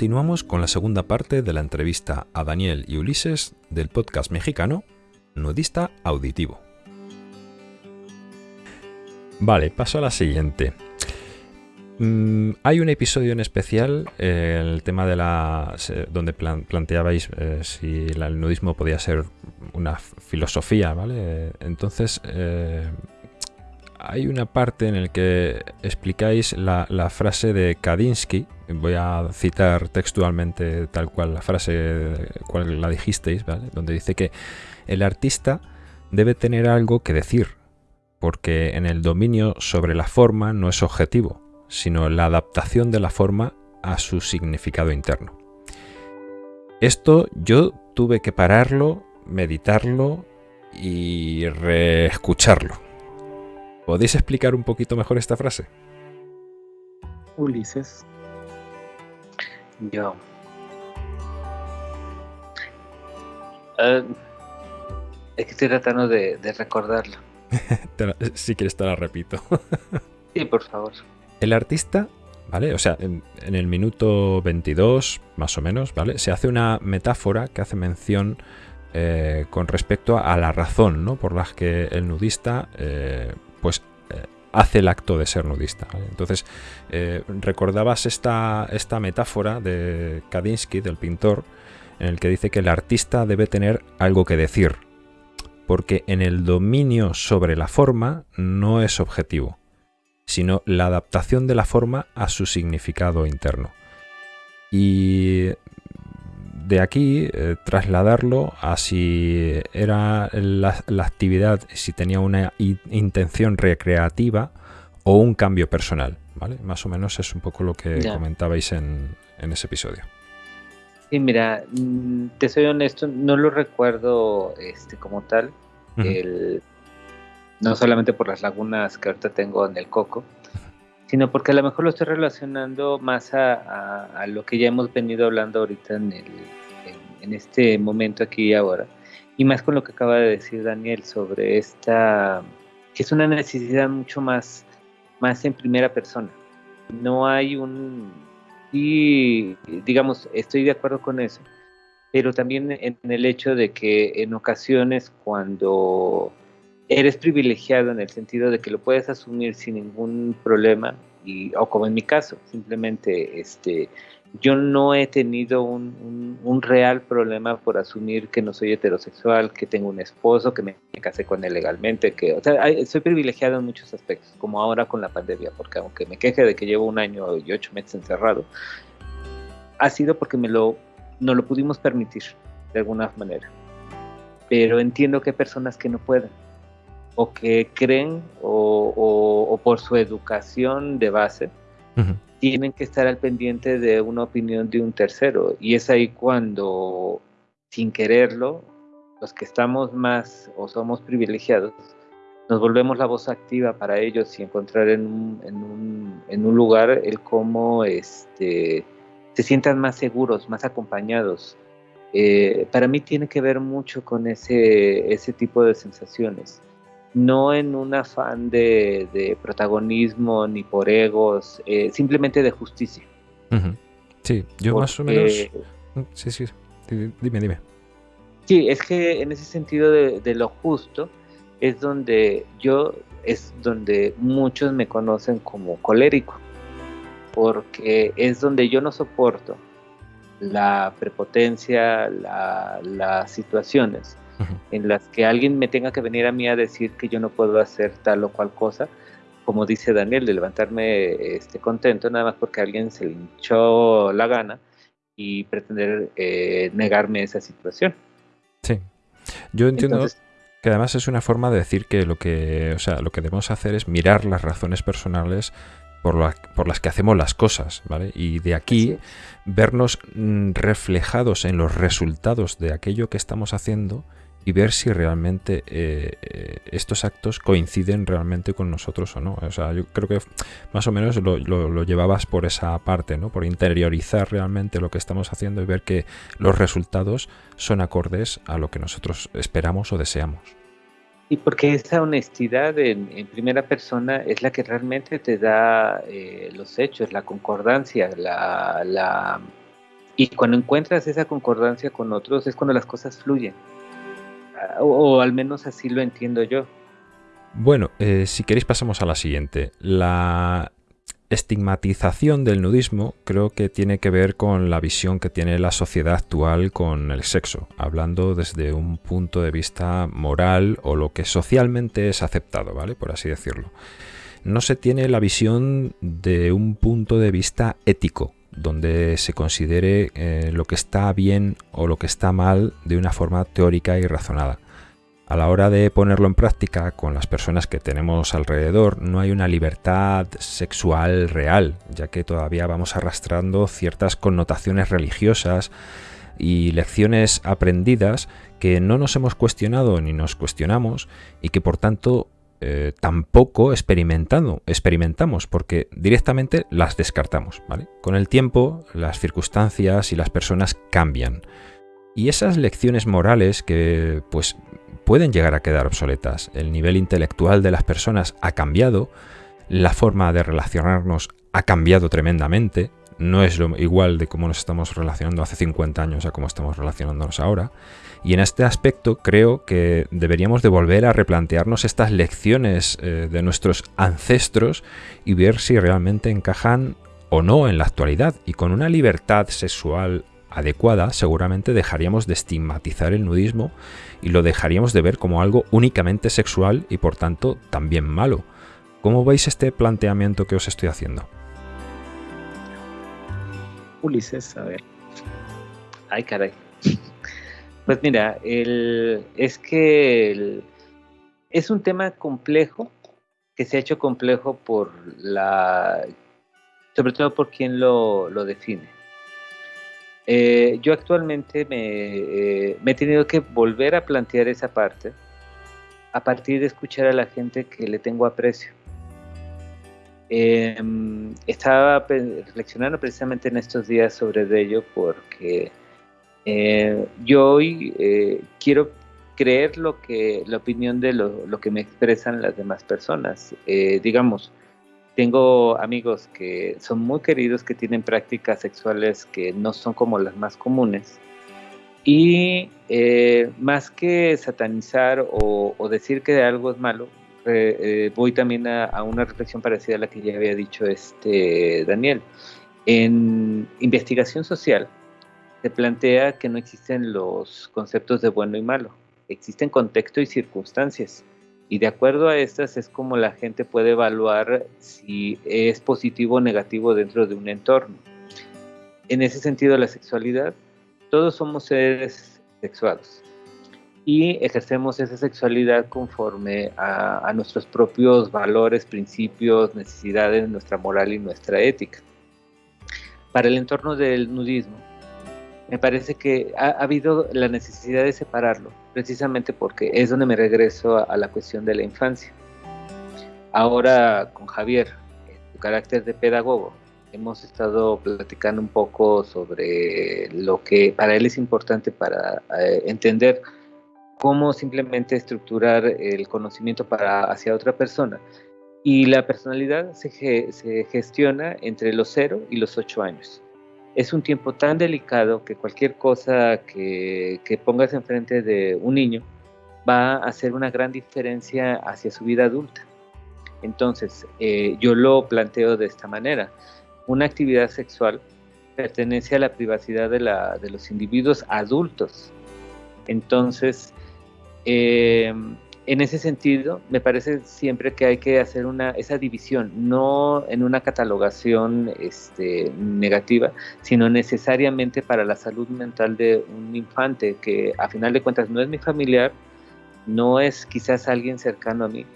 Continuamos con la segunda parte de la entrevista a Daniel y Ulises del podcast mexicano Nudista Auditivo. Vale, paso a la siguiente. Mm, hay un episodio en especial, eh, el tema de la. donde planteabais eh, si el nudismo podía ser una filosofía, ¿vale? Entonces, eh, hay una parte en la que explicáis la, frase de Kadinsky. Voy a citar textualmente tal cual la frase, cual la dijisteis, ¿vale? Donde dice que el artista debe tener algo que decir, porque en el dominio sobre la forma no es objetivo sino la adaptación de la forma a su significado interno. Esto yo tuve que pararlo, meditarlo y reescucharlo. ¿Podéis explicar un poquito mejor esta frase? Ulises. Yo. Eh, es que estoy tratando de, de recordarlo. si quieres te la repito. sí, por favor. El artista, ¿vale? O sea, en, el minuto 22, más o menos, ¿vale? Se hace una metáfora que hace mención eh, con respecto a la razón, ¿no? Por la que el nudista, eh, pues, eh, hace el acto de ser nudista. Entonces, recordabas esta, esta metáfora de Kadinsky, del pintor, en el que dice que el artista debe tener algo que decir, porque en el dominio sobre la forma no es objetivo sino la adaptación de la forma a su significado interno. Y de aquí eh, trasladarlo a si era la, actividad, si tenía una intención recreativa o un cambio personal. ¿vale? Más o menos es un poco lo que comentabais en, ese episodio. Sí, mira, mm, te soy honesto, no lo recuerdo este, como tal. el, no solamente por las lagunas que ahorita tengo en el coco, sino porque a lo mejor lo estoy relacionando más a, lo que ya hemos venido hablando ahorita en, el, en, este momento aquí y ahora, y más con lo que acaba de decir Daniel sobre esta, que es una necesidad mucho más, más en primera persona. No hay un, y digamos, estoy de acuerdo con eso, pero también en el hecho de que en ocasiones cuando eres privilegiado en el sentido de que lo puedes asumir sin ningún problema, y, o como en mi caso, simplemente este, yo no he tenido un, un, real problema por asumir que no soy heterosexual, que tengo un esposo, que me casé con él legalmente, que, o sea, soy privilegiado en muchos aspectos, como ahora con la pandemia, porque aunque me queje de que llevo un año y ocho meses encerrado, ha sido porque me lo, no lo pudimos permitir de alguna manera. Pero entiendo que hay personas que no pueden o que creen o, por su educación de base tienen que estar al pendiente de una opinión de un tercero. Y es ahí cuando, sin quererlo, los que estamos más o somos privilegiados, nos volvemos la voz activa para ellos y encontrar en un, en un, lugar el cómo este, se sientan más seguros, más acompañados. Eh, para mí tiene que ver mucho con ese, ese tipo de sensaciones no en un afán de, protagonismo ni por egos, eh, simplemente de justicia. Sí, yo más o menos... Sí, sí, dime, dime. Sí, es que en ese sentido de, lo justo es donde yo, es donde muchos me conocen como colérico, porque es donde yo no soporto la prepotencia, las situaciones en las que alguien me tenga que venir a mí a decir que yo no puedo hacer tal o cual cosa, como dice Daniel, de levantarme este, contento nada más porque alguien se le hinchó la gana y pretender eh, negarme esa situación. Sí, yo entiendo que además es una forma de decir que lo que, o sea, lo que debemos hacer es mirar las razones personales por, por, las que hacemos las cosas, ¿vale? Y de aquí vernos mm, reflejados en los resultados de aquello que estamos haciendo y ver si realmente eh, eh, estos actos coinciden realmente con nosotros o no. O sea, yo creo que más o menos lo, lo, llevabas por esa parte, ¿no? Por interiorizar realmente lo que estamos haciendo y ver que los resultados son acordes a lo que nosotros esperamos o deseamos. Y porque esa honestidad en, primera persona es la que realmente te da eh, los hechos, la concordancia, la, la Y cuando encuentras esa concordancia con otros es cuando las cosas fluyen. O, al menos así lo entiendo yo. Bueno, eh, si queréis pasamos a la siguiente. La estigmatización del nudismo creo que tiene que ver con la visión que tiene la sociedad actual con el sexo, hablando desde un punto de vista moral o lo que socialmente es aceptado, ¿vale? Por así decirlo. No se tiene la visión de un punto de vista ético, donde se considere eh, lo que está bien o lo que está mal de una forma teórica y razonada. A la hora de ponerlo en práctica con las personas que tenemos alrededor, no hay una libertad sexual real, ya que todavía vamos arrastrando ciertas connotaciones religiosas y lecciones aprendidas que no nos hemos cuestionado ni nos cuestionamos y que por tanto eh, tampoco experimentando, experimentamos porque directamente las descartamos. ¿vale? Con el tiempo las circunstancias y las personas cambian. Y esas lecciones morales que pues pueden llegar a quedar obsoletas. El nivel intelectual de las personas ha cambiado, la forma de relacionarnos ha cambiado tremendamente, no es lo igual de cómo nos estamos relacionando hace 50 años a cómo estamos relacionándonos ahora. Y en este aspecto creo que deberíamos de volver a replantearnos estas lecciones eh, de nuestros ancestros y ver si realmente encajan o no en la actualidad. Y con una libertad sexual adecuada seguramente dejaríamos de estigmatizar el nudismo y lo dejaríamos de ver como algo únicamente sexual y por tanto también malo. ¿Cómo veis este planteamiento que os estoy haciendo? Ulises, a ver. Ay, caray. Pues mira, el, es que es un tema complejo que se ha hecho complejo por la, sobre todo por quien lo, define. Eh, yo actualmente eh, me, he tenido que volver a plantear esa parte a partir de escuchar a la gente que le tengo aprecio. Em, estaba reflexionando precisamente en estos días sobre ello porque eh, yo hoy eh, quiero creer lo que la opinión de lo, que me expresan las demás personas. Eh, digamos, tengo amigos que son muy queridos, que tienen prácticas sexuales que no son como las más comunes. Y más que satanizar o, decir que algo es malo, voy también a, a, una reflexión parecida a la que ya había dicho este Daniel. En investigación social, se plantea que no existen los conceptos de bueno y malo, existen contexto y circunstancias. Y de acuerdo a estas es como la gente puede evaluar si es positivo o negativo dentro de un entorno. En ese sentido, la sexualidad, todos somos seres sexuados y ejercemos esa sexualidad conforme a, a nuestros propios valores, principios, necesidades, nuestra moral y nuestra ética. Para el entorno del nudismo, me parece que ha, habido la necesidad de separarlo, precisamente porque es donde me regreso a, la cuestión de la infancia. Ahora con Javier, en su carácter de pedagogo, hemos estado platicando un poco sobre lo que para él es importante para eh, entender cómo simplemente estructurar el conocimiento para hacia otra persona. Y la personalidad se, se gestiona entre los 0 y los 8 años es un tiempo tan delicado que cualquier cosa que, pongas enfrente de un niño va a hacer una gran diferencia hacia su vida adulta. Entonces, eh, yo lo planteo de esta manera. Una actividad sexual pertenece a la privacidad de, de los individuos adultos. Entonces, eh, en ese sentido, me parece siempre que hay que hacer una, esa división, no en una catalogación este, negativa, sino necesariamente para la salud mental de un infante, que a final de cuentas no es mi familiar, no es quizás alguien cercano a mí,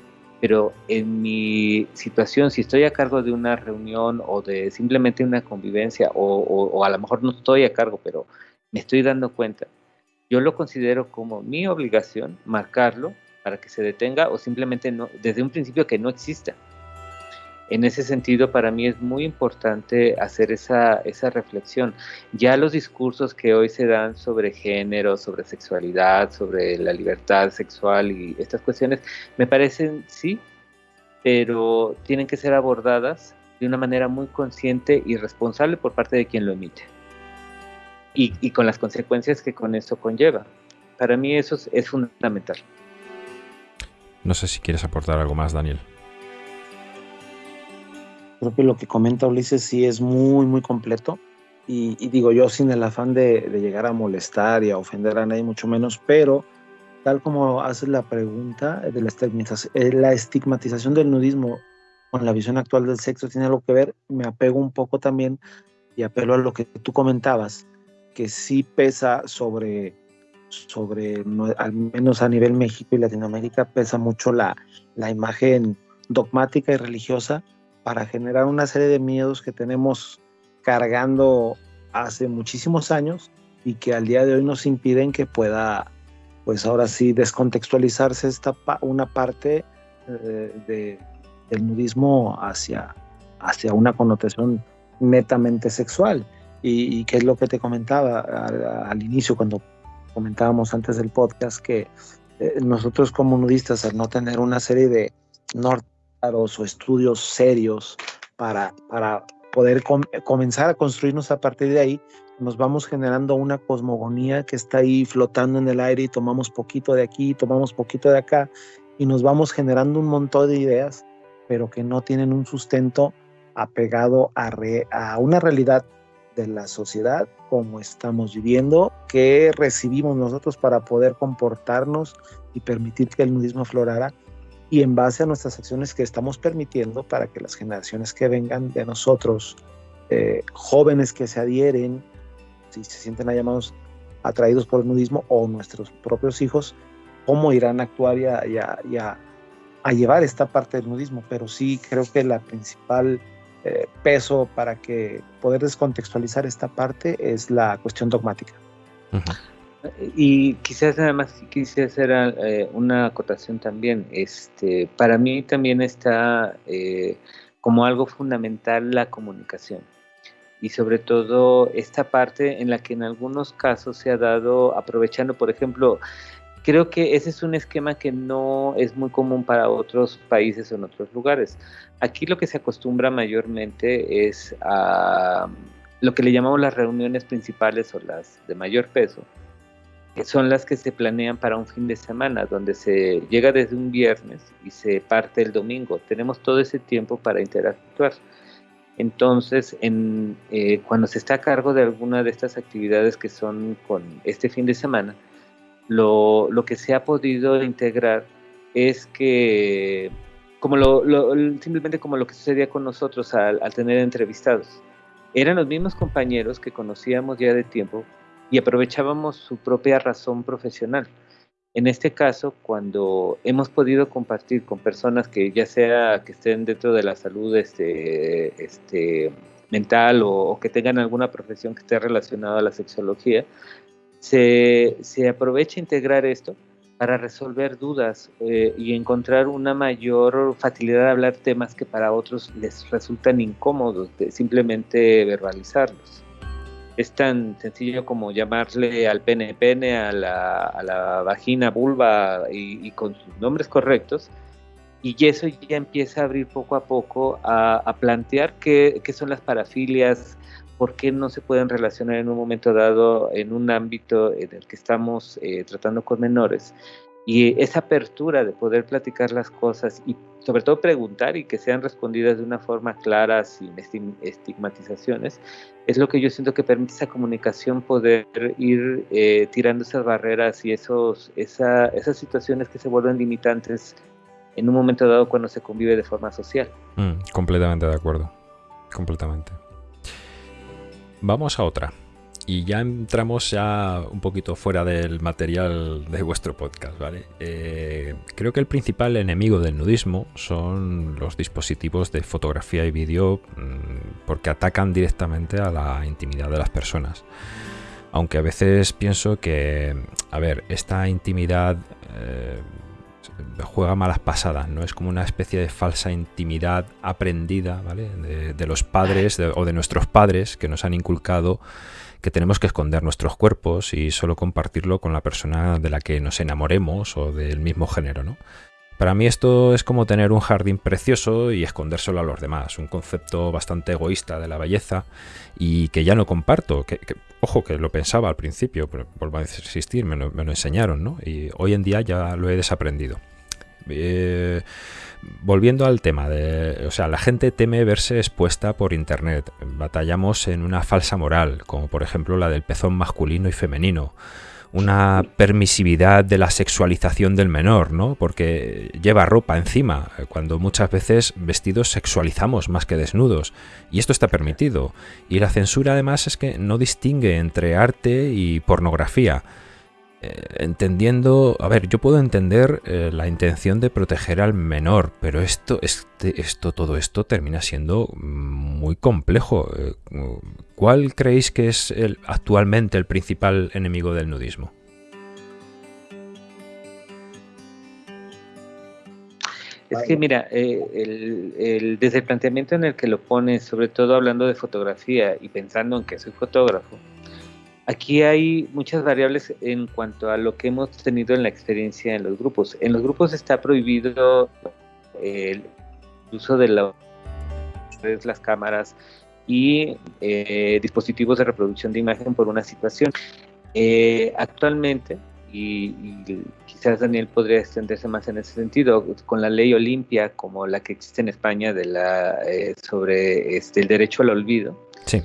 pero en mi situación, si estoy a cargo de una reunión o de simplemente una convivencia, o, o a lo mejor no estoy a cargo, pero me estoy dando cuenta, yo lo considero como mi obligación marcarlo para que se detenga o simplemente no, desde un principio que no exista. En ese sentido, para mí es muy importante hacer esa, esa reflexión. Ya los discursos que hoy se dan sobre género, sobre sexualidad, sobre la libertad sexual y estas cuestiones, me parecen sí, pero tienen que ser abordadas de una manera muy consciente y responsable por parte de quien lo emite. Y, con las consecuencias que con eso conlleva. Para mí eso es, fundamental. No sé si quieres aportar algo más, Daniel. Creo que lo que comenta Ulises sí es muy, muy completo. Y, digo yo sin el afán de, llegar a molestar y a ofender a nadie, mucho menos, pero tal como haces la pregunta de la estigmatización, eh, la estigmatización del nudismo con la visión actual del sexo tiene algo que ver, me apego un poco también y apelo a lo que tú comentabas, que sí pesa sobre, sobre al menos a nivel México y Latinoamérica, pesa mucho la, la imagen dogmática y religiosa para generar una serie de miedos que tenemos cargando hace muchísimos años y que al día de hoy nos impiden que pueda, pues ahora sí, descontextualizarse esta una parte eh, de, del nudismo hacia, hacia una connotación netamente sexual. Y, que es lo que te comentaba al, inicio, cuando comentábamos antes del podcast, que eh, nosotros como nudistas, al no tener una serie de nortaros o estudios serios para, para poder comenzar a construirnos a partir de ahí, nos vamos generando una cosmogonía que está ahí flotando en el aire y tomamos poquito de aquí, tomamos poquito de acá y nos vamos generando un montón de ideas, pero que no tienen un sustento apegado a, a una realidad de la sociedad como estamos viviendo, que recibimos nosotros para poder comportarnos y permitir que el nudismo aflorara y en base a nuestras acciones que estamos permitiendo para que las generaciones que vengan de nosotros, eh, jóvenes que se adhieren, si se sienten llamados atraídos por el nudismo o nuestros propios hijos, cómo irán a actuar y a, a llevar esta parte del nudismo. Pero sí creo que la principal eh, peso para que poder descontextualizar esta parte es la cuestión dogmática. Y quizás además quisiera hacer eh, una acotación también. Este, para mí también está eh, como algo fundamental la comunicación y sobre todo esta parte en la que en algunos casos se ha dado aprovechando, por ejemplo, creo que ese es un esquema que no es muy común para otros países o en otros lugares. Aquí lo que se acostumbra mayormente es a lo que le llamamos las reuniones principales o las de mayor peso, que son las que se planean para un fin de semana, donde se llega desde un viernes y se parte el domingo. Tenemos todo ese tiempo para interactuar. Entonces, en, eh, cuando se está a cargo de alguna de estas actividades que son con este fin de semana, lo, lo que se ha podido integrar es que, como lo, simplemente como lo que sucedía con nosotros al, tener entrevistados, eran los mismos compañeros que conocíamos ya de tiempo y aprovechábamos su propia razón profesional. En este caso, cuando hemos podido compartir con personas que ya sea que estén dentro de la salud este, este, mental o, o, que tengan alguna profesión que esté relacionada a la sexología, se, se aprovecha integrar esto para resolver dudas eh, y encontrar una mayor facilidad de hablar temas que para otros les resultan incómodos de simplemente verbalizarlos. Es tan sencillo como llamarle al pene pene, a la, vagina vulva y, con sus nombres correctos, y eso ya empieza a abrir poco a poco a, a plantear qué, qué, son las parafilias, por qué no se pueden relacionar en un momento dado en un ámbito en el que estamos eh, tratando con menores. Y esa apertura de poder platicar las cosas y sobre todo preguntar y que sean respondidas de una forma clara, sin estigmatizaciones, es lo que yo siento que permite esa comunicación poder ir eh, tirando esas barreras y esos, esas situaciones que se vuelven limitantes en un momento dado cuando se convive de forma social. Mm, completamente de acuerdo, completamente. Vamos a otra. Y ya entramos ya un poquito fuera del material de vuestro podcast, ¿vale? Eh, creo que el principal enemigo del nudismo son los dispositivos de fotografía y vídeo mm, porque atacan directamente a la intimidad de las personas. Aunque a veces pienso que, a ver, esta intimidad eh, juega malas pasadas, ¿no? Es como una especie de falsa intimidad aprendida. De, los padres o de nuestros padres que nos han inculcado que tenemos que esconder nuestros cuerpos y solo compartirlo con la persona de la que nos enamoremos o del mismo género, ¿no? Para mí esto es como tener un jardín precioso y escondérselo a los demás, un concepto bastante egoísta de la belleza y que ya no comparto. Que, ojo, que lo pensaba al principio, pero vuelvo a insistir, me lo, me lo enseñaron, ¿no? Y hoy en día ya lo he desaprendido. Eh, volviendo al tema de, o sea, la gente teme verse expuesta por internet. Batallamos en una falsa moral, como por ejemplo la del pezón masculino y femenino. Una permisividad de la sexualización del menor, ¿no? Porque lleva ropa encima, cuando muchas veces vestidos sexualizamos más que desnudos. Y esto está permitido. Y la censura además es que no distingue entre arte y pornografía entendiendo, a ver, yo puedo entender eh, la intención de proteger al menor, pero esto, este, esto, todo esto termina siendo muy complejo. Eh, ¿Cuál creéis que es el, actualmente el principal enemigo del nudismo? Es que mira, desde el planteamiento en el que lo pones, sobre todo hablando de fotografía y pensando en que soy fotógrafo, Aquí hay muchas variables en cuanto a lo que hemos tenido en la experiencia en los grupos. En los grupos está prohibido el uso de las cámaras y eh, dispositivos de reproducción de imagen por una situación. Eh, actualmente, y, quizás Daniel podría extenderse más en ese sentido, con la ley Olimpia como la que existe en España de la, eh, sobre este, el derecho al olvido, sí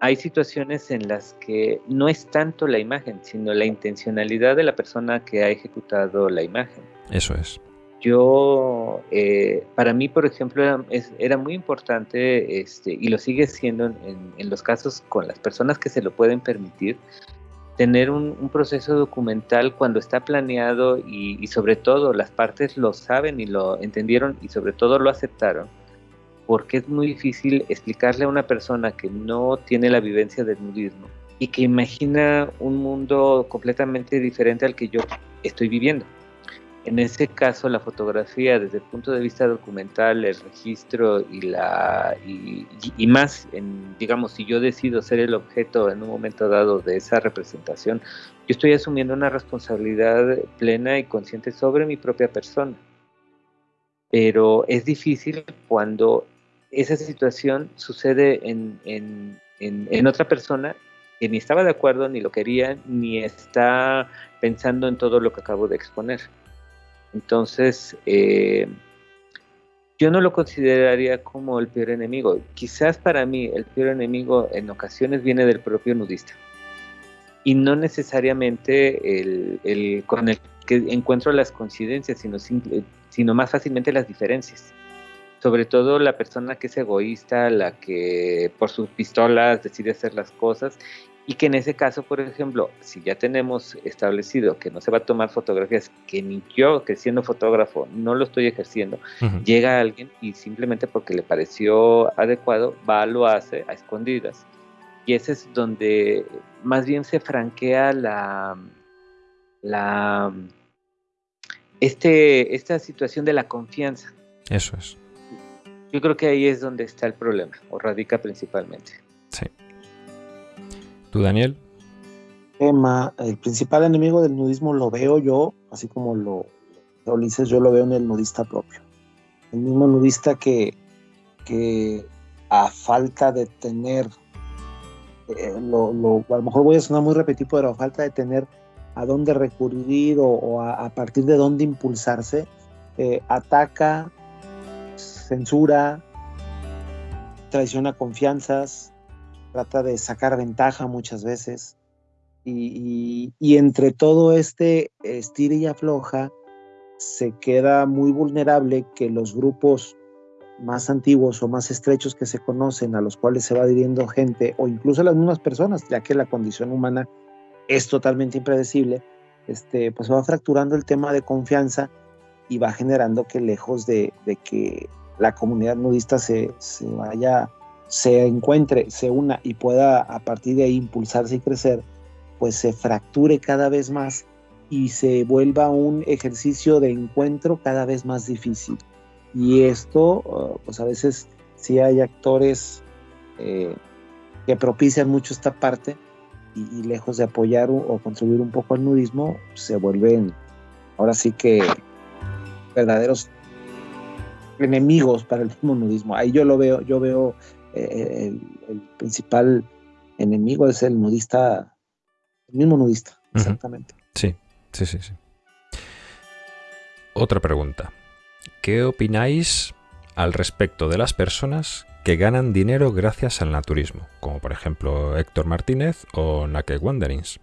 hay situaciones en las que no es tanto la imagen, sino la intencionalidad de la persona que ha ejecutado la imagen. Eso es. Yo, eh, para mí, por ejemplo, era, muy importante, este, y lo sigue siendo en, los casos con las personas que se lo pueden permitir, tener un, proceso documental cuando está planeado y, y sobre todo las partes lo saben y lo entendieron y sobre todo lo aceptaron porque es muy difícil explicarle a una persona que no tiene la vivencia del nudismo y que imagina un mundo completamente diferente al que yo estoy viviendo. En ese caso, la fotografía desde el punto de vista documental, el registro y la y, más, en, digamos, si yo decido ser el objeto en un momento dado de esa representación, yo estoy asumiendo una responsabilidad plena y consciente sobre mi propia persona. Pero es difícil cuando esa situación sucede en, otra persona que ni estaba de acuerdo, ni lo quería, ni está pensando en todo lo que acabo de exponer. Entonces, eh, yo no lo consideraría como el peor enemigo. Quizás para mí el peor enemigo en ocasiones viene del propio nudista. Y no necesariamente el, con el que encuentro las coincidencias, sino, sino más fácilmente las diferencias sobre todo la persona que es egoísta, la que por sus pistolas decide hacer las cosas y que en ese caso, por ejemplo, si ya tenemos establecido que no se va a tomar fotografías, que ni yo, que siendo fotógrafo, no lo estoy ejerciendo, llega alguien y simplemente porque le pareció adecuado, va, lo hace a escondidas. Y ese es donde más bien se franquea la, la este, esta situación de la confianza. Eso es. Yo creo que ahí es donde está el problema, o radica principalmente. Sí. ¿Tú, Daniel? Emma, el principal enemigo del nudismo lo veo yo, así como lo, lo dices, yo lo veo en el nudista propio. El mismo nudista que, que a falta de tener, eh, lo, a lo mejor voy a sonar muy repetido, pero a falta de tener a dónde recurrir o, a, partir de dónde impulsarse, eh, ataca censura, traiciona confianzas, trata de sacar ventaja muchas veces. Y, entre todo este estira y afloja, se queda muy vulnerable que los grupos más antiguos o más estrechos que se conocen, a los cuales se va dirigiendo gente, o incluso las mismas personas, ya que la condición humana es totalmente impredecible, este, pues va fracturando el tema de confianza y va generando que lejos de que la comunidad nudista se, vaya, se encuentre, se una y pueda a partir de ahí impulsarse y crecer, pues se fracture cada vez más y se vuelva un ejercicio de encuentro cada vez más difícil. Y esto, uh, pues a veces sí hay actores eh, que propician mucho esta parte y, lejos de apoyar o, contribuir un poco al nudismo, se vuelven ahora sí que verdaderos enemigos para el mismo nudismo. Ahí yo lo veo, yo veo eh, el, principal enemigo es el nudista, el mismo nudista, exactamente. Sí, sí, sí, sí. Otra pregunta. ¿Qué opináis al respecto de las personas que ganan dinero gracias al naturismo? Como por ejemplo Héctor Martínez o Naked Wanderings.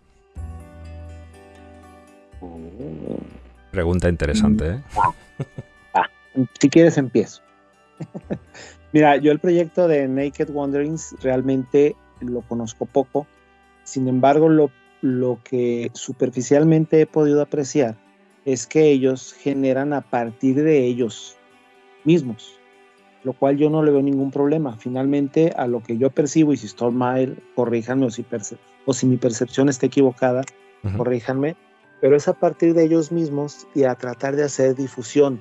Pregunta interesante, ¿eh? Si quieres empiezo. Mira, yo el proyecto de Naked Wanderings realmente lo conozco poco. Sin embargo, lo, lo que superficialmente he podido apreciar es que ellos generan a partir de ellos mismos, lo cual yo no le veo ningún problema. Finalmente, a lo que yo percibo, y si estoy mal, corríjanme, o si, o si mi percepción está equivocada, corríjanme, pero es a partir de ellos mismos y a tratar de hacer difusión.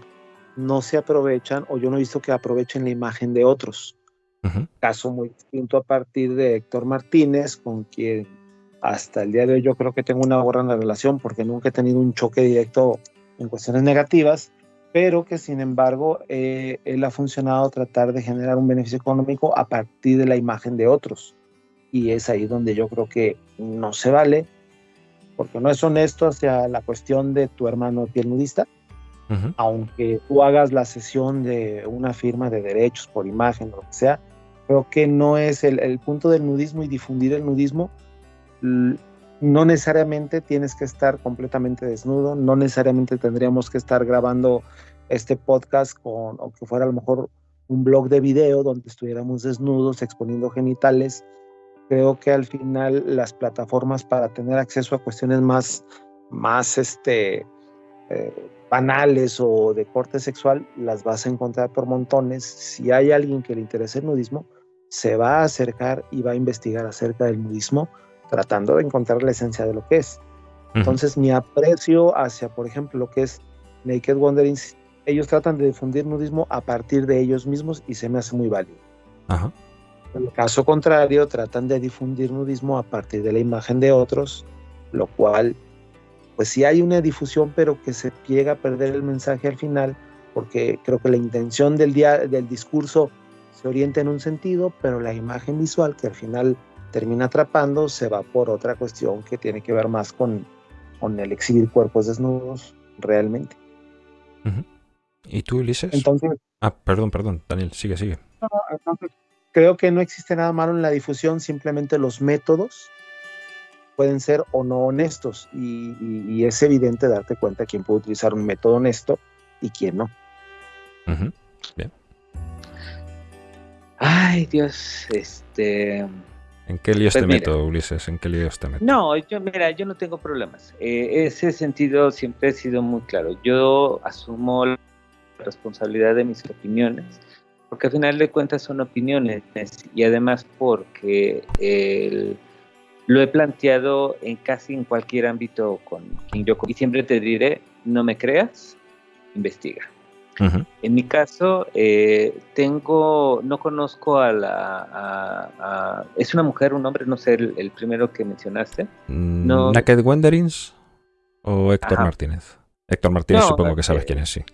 No se aprovechan, o yo no he visto que aprovechen la imagen de otros. Caso muy distinto a partir de Héctor Martínez, con quien hasta el día de hoy yo creo que tengo una buena relación porque nunca he tenido un choque directo en cuestiones negativas, pero que sin embargo eh, él ha funcionado tratar de generar un beneficio económico a partir de la imagen de otros. Y es ahí donde yo creo que no se vale porque no es honesto hacia la cuestión de tu hermano piel nudista, aunque tú hagas la sesión de una firma de derechos por imagen o lo que sea, creo que no es el, punto del nudismo y difundir el nudismo. No necesariamente tienes que estar completamente desnudo, no necesariamente tendríamos que estar grabando este podcast con, o que fuera a lo mejor un blog de video donde estuviéramos desnudos exponiendo genitales creo que al final las plataformas para tener acceso a cuestiones más, más este, eh, banales o de corte sexual, las vas a encontrar por montones. Si hay alguien que le interese el nudismo, se va a acercar y va a investigar acerca del nudismo, tratando de encontrar la esencia de lo que es. Entonces, mi aprecio hacia, por ejemplo, lo que es Naked Wanderings, ellos tratan de difundir nudismo a partir de ellos mismos y se me hace muy válido. Ajá. En el caso contrario, tratan de difundir nudismo a partir de la imagen de otros, lo cual, pues sí hay una difusión, pero que se llega a perder el mensaje al final, porque creo que la intención del, día, del discurso se orienta en un sentido, pero la imagen visual que al final termina atrapando se va por otra cuestión que tiene que ver más con, con el exhibir cuerpos desnudos realmente. ¿Y tú, Ulises? Entonces, ah, perdón, perdón, Daniel, sigue, sigue. entonces, creo que no existe nada malo en la difusión, simplemente los métodos pueden ser o no honestos y, es evidente darte cuenta quién puede utilizar un método honesto y quién no. Bien. Ay, Dios, este... ¿En qué líos pues te meto, Ulises? ¿En qué líos te meto? No, yo, mira, yo no tengo problemas. Eh, ese sentido siempre ha sido muy claro. Yo asumo la responsabilidad de mis opiniones porque al final de cuentas son opiniones y además porque lo he planteado en casi en cualquier ámbito con quien yo y siempre te diré no me creas investiga. En mi caso eh, tengo no conozco a la es una mujer un hombre no sé el, primero que mencionaste. Mm, no. Naked Wanderings o Héctor Martínez Héctor Martínez supongo que sabes eh, quién es sí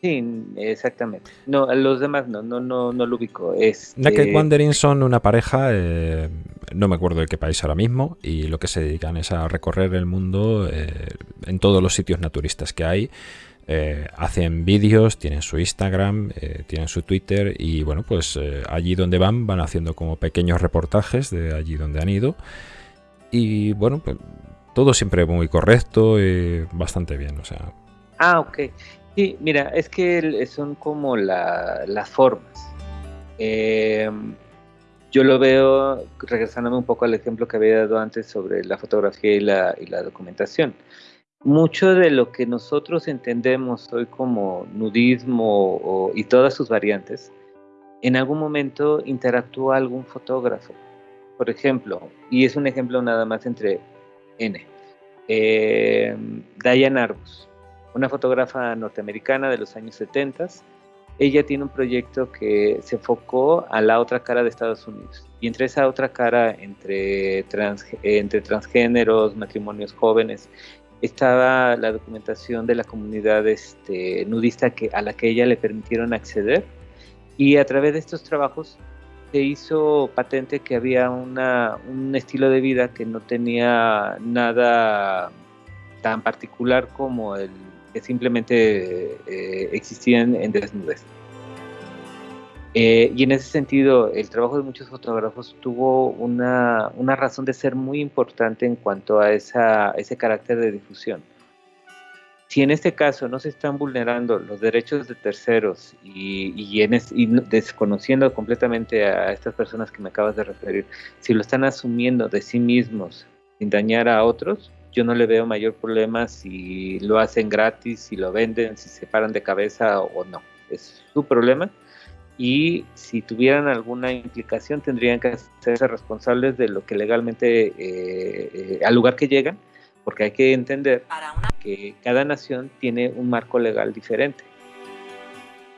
Sí, exactamente. No, los demás no, no, no, no lo ubico. Este... Naked Wandering son una pareja, eh, no me acuerdo de qué país ahora mismo, y lo que se dedican es a recorrer el mundo eh, en todos los sitios naturistas que hay. Eh, hacen vídeos, tienen su Instagram, tienen su Twitter y bueno, pues allí donde van van haciendo como pequeños reportajes de allí donde han ido. Y bueno, pues todo siempre muy correcto y bastante bien, o sea. Ah, ok. Sí, mira, es que son como las formas. Em, yo lo veo, regresándome un poco al ejemplo que había dado antes sobre la fotografía y la, documentación. Mucho de lo que nosotros entendemos hoy como nudismo y todas sus variantes, en algún momento interactúa algún fotógrafo. Por ejemplo, y es un ejemplo nada más entre N. Eh, Diane Arbus una fotógrafa norteamericana de los años 70. Ella tiene un proyecto que se enfocó a la otra cara de Estados Unidos. Y entre esa otra cara, entre, entre transgéneros, matrimonios jóvenes estaba la documentación de la comunidad este, nudista que, a la que ella le permitieron acceder y a través de estos trabajos se hizo patente que había una, un estilo de vida que no tenía nada tan particular como el que simplemente eh, existían en desnudez. Eh, y en ese sentido, el trabajo de muchos fotógrafos tuvo una, una razón de ser muy importante en cuanto a esa, ese carácter de difusión. Si en este caso no se están vulnerando los derechos de terceros y, y, en y desconociendo completamente a estas personas que me acabas de referir, si lo están asumiendo de sí mismos sin dañar a otros, yo no le veo mayor problema si lo hacen gratis, si lo venden, si se paran de cabeza o no. Es su problema y si tuvieran alguna implicación tendrían que hacerse responsables de lo que legalmente eh, eh, al lugar que llegan, porque hay que entender que cada nación tiene un marco legal diferente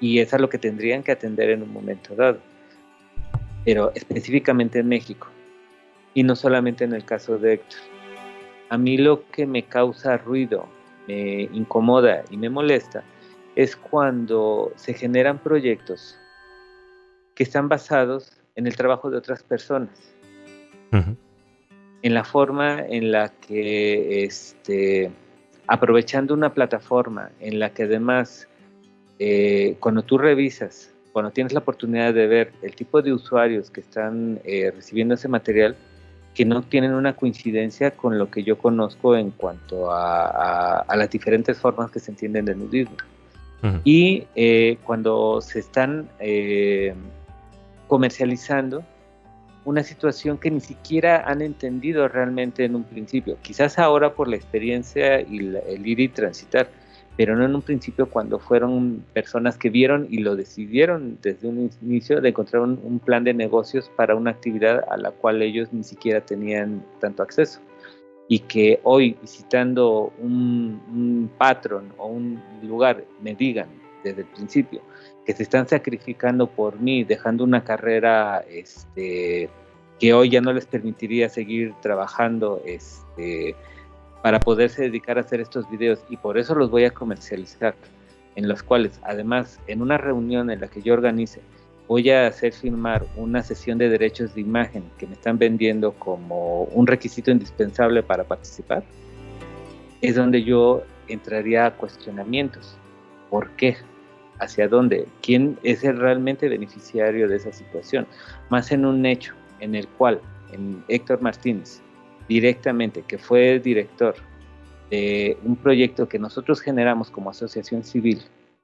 y es a lo que tendrían que atender en un momento dado, pero específicamente en México y no solamente en el caso de Héctor. A mí lo que me causa ruido, me incomoda y me molesta es cuando se generan proyectos que están basados en el trabajo de otras personas, en la forma en la que, este, aprovechando una plataforma en la que además, eh, cuando tú revisas, cuando tienes la oportunidad de ver el tipo de usuarios que están eh, recibiendo ese material, que no tienen una coincidencia con lo que yo conozco en cuanto a, las diferentes formas que se entienden de nudismo. Y eh, cuando se están comercializando una situación que ni siquiera han entendido realmente en un principio. Quizás ahora por la experiencia y el ir y transitar, pero no en un principio cuando fueron personas que vieron y lo decidieron desde un inicio de encontrar un, plan de negocios para una actividad a la cual ellos ni siquiera tenían tanto acceso. Y que hoy visitando un, un patrón o un lugar me digan desde el principio, que se están sacrificando por mí, dejando una carrera este, que hoy ya no les permitiría seguir trabajando este, para poderse dedicar a hacer estos videos y por eso los voy a comercializar, en los cuales además en una reunión en la que yo organice voy a hacer firmar una sesión de derechos de imagen que me están vendiendo como un requisito indispensable para participar, es donde yo entraría a cuestionamientos. ¿Por qué? hacia dónde, quién es el realmente beneficiario de esa situación, más en un hecho en el cual en Héctor Martínez, directamente, que fue director de un proyecto que nosotros generamos como asociación civil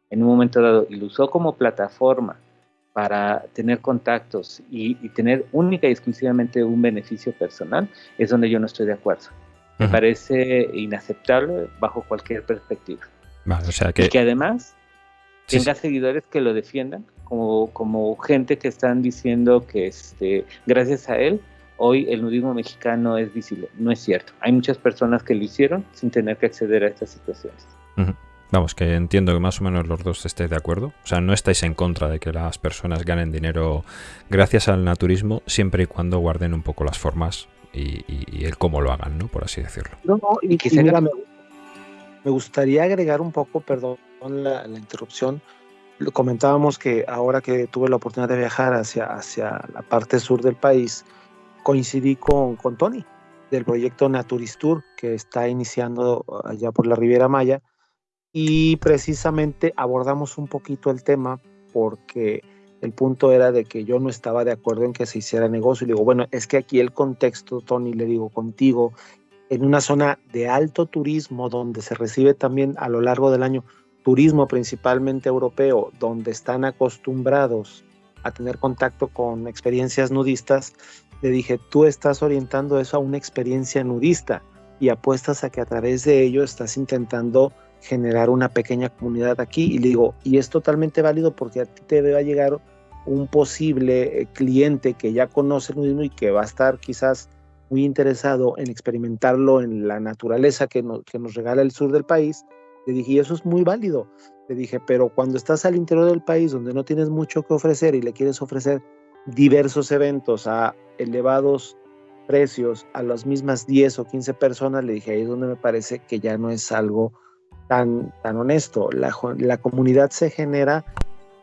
en un momento dado y lo usó como plataforma para tener contactos y, tener única y exclusivamente un beneficio personal, es donde yo no estoy de acuerdo. Me parece inaceptable bajo cualquier perspectiva. o sea que... Y que además tenga seguidores que lo defiendan, como, como gente que están diciendo que este, gracias a él hoy el nudismo mexicano es visible. No es cierto. Hay muchas personas que lo hicieron sin tener que acceder a estas situaciones. Vamos, que entiendo que más o menos los dos estéis de acuerdo. O sea, no estáis en contra de que las personas ganen dinero gracias al naturismo, siempre y cuando guarden un poco las formas y, el cómo lo hagan, ¿no? Por así decirlo. No, no, y, que me, me gustaría agregar un poco, perdón, la, interrupción, comentábamos que ahora que tuve la oportunidad de viajar hacia, hacia la parte sur del país, coincidí con, con Tony del proyecto Naturistur que está iniciando allá por la Riviera Maya. Y precisamente abordamos un poquito el tema porque el punto era de que yo no estaba de acuerdo en que se hiciera negocio. Y digo, bueno, es que aquí el contexto, Tony, le digo contigo, en una zona de alto turismo donde se recibe también a lo largo del año turismo principalmente europeo, donde están acostumbrados a tener contacto con experiencias nudistas, le dije, tú estás orientando eso a una experiencia nudista y apuestas a que a través de ello estás intentando generar una pequeña comunidad aquí. Y le digo, y es totalmente válido porque a ti te va a llegar un posible eh, cliente que ya conoce el nudismo y que va a estar quizás muy interesado en experimentarlo en la naturaleza que, que nos regala el sur del país le dije, y eso es muy válido. Le dije, pero cuando estás al interior del país donde no tienes mucho que ofrecer y le quieres ofrecer diversos eventos a elevados precios a las mismas 10 o 15 personas, le dije, ahí es donde me parece que ya no es algo tan, tan honesto. La, la comunidad se genera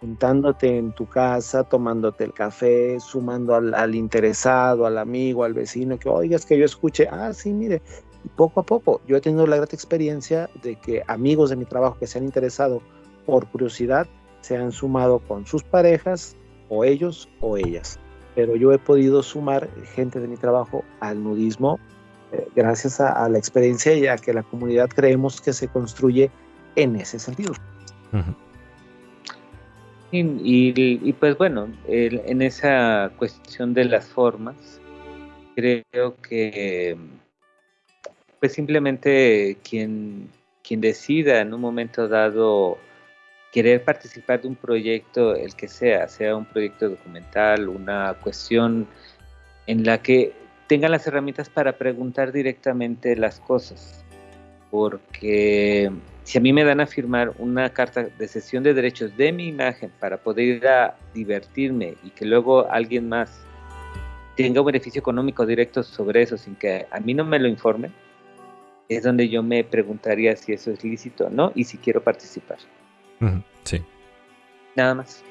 juntándote en tu casa, tomándote el café, sumando al, interesado, al amigo, al vecino, que oigas que yo escuche, ah, sí, mire, y poco a poco yo he tenido la grata experiencia de que amigos de mi trabajo que se han interesado por curiosidad se han sumado con sus parejas, o ellos o ellas. Pero yo he podido sumar gente de mi trabajo al nudismo eh, gracias a, a, la experiencia y a que la comunidad creemos que se construye en ese sentido. Uh -huh. y, y, y, pues bueno, el, en esa cuestión de las formas, creo que pues simplemente quien, quien decida en un momento dado querer participar de un proyecto, el que sea, sea un proyecto documental, una cuestión en la que tengan las herramientas para preguntar directamente las cosas. Porque si a mí me dan a firmar una carta de cesión de derechos de mi imagen para poder ir a divertirme y que luego alguien más tenga un beneficio económico directo sobre eso sin que a mí no me lo informe, es donde yo me preguntaría si eso es lícito o no y si quiero participar. Sí. Nada más.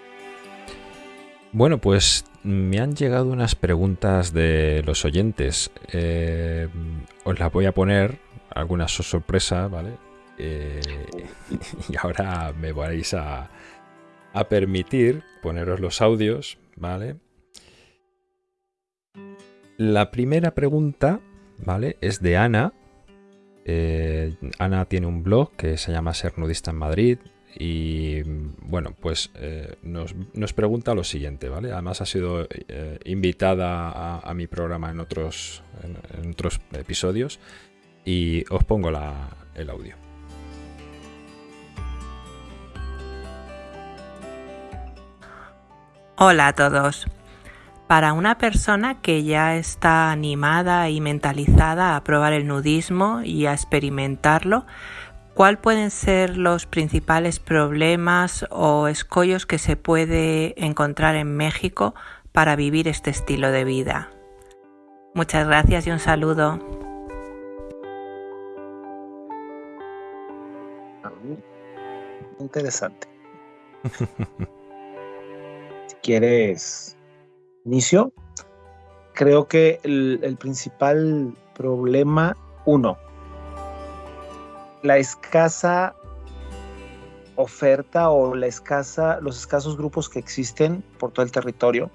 Bueno, pues me han llegado unas preguntas de los oyentes. Eh, os las voy a poner, alguna sorpresa, ¿vale? Eh, y ahora me vais a, a permitir poneros los audios, ¿vale? La primera pregunta, ¿vale? Es de Ana. Eh, Ana tiene un blog que se llama Ser Nudista en Madrid y bueno, pues eh, nos, pregunta lo siguiente, ¿vale? Además ha sido eh, invitada a, mi programa en otros, episodios y os pongo el audio. Hola a todos. Para una persona que ya está animada y mentalizada a probar el nudismo y a experimentarlo, ¿Cuáles pueden ser los principales problemas o escollos que se puede encontrar en México para vivir este estilo de vida? Muchas gracias y un saludo. Interesante. si quieres inicio, creo que el, el principal problema, uno, la escasa oferta o la escasa, los escasos grupos que existen por todo el territorio,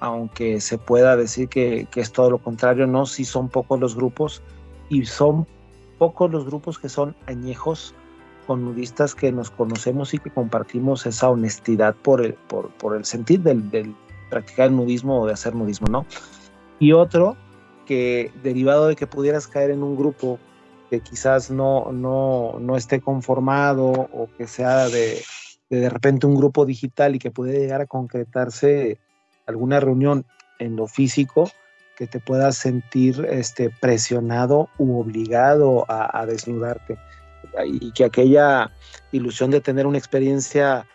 aunque se pueda decir que, es todo lo contrario, no, sí son pocos los grupos y son pocos los grupos que son añejos con nudistas que nos conocemos y que compartimos esa honestidad por el, por, el sentir del, del, practicar el nudismo o de hacer nudismo, ¿no? Y otro que derivado de que pudieras caer en un grupo que quizás no, no, no esté conformado o que sea de, de, de repente un grupo digital y que puede llegar a concretarse alguna reunión en lo físico que te puedas sentir este, presionado u obligado a, desnudarte. Y que aquella ilusión de tener una experiencia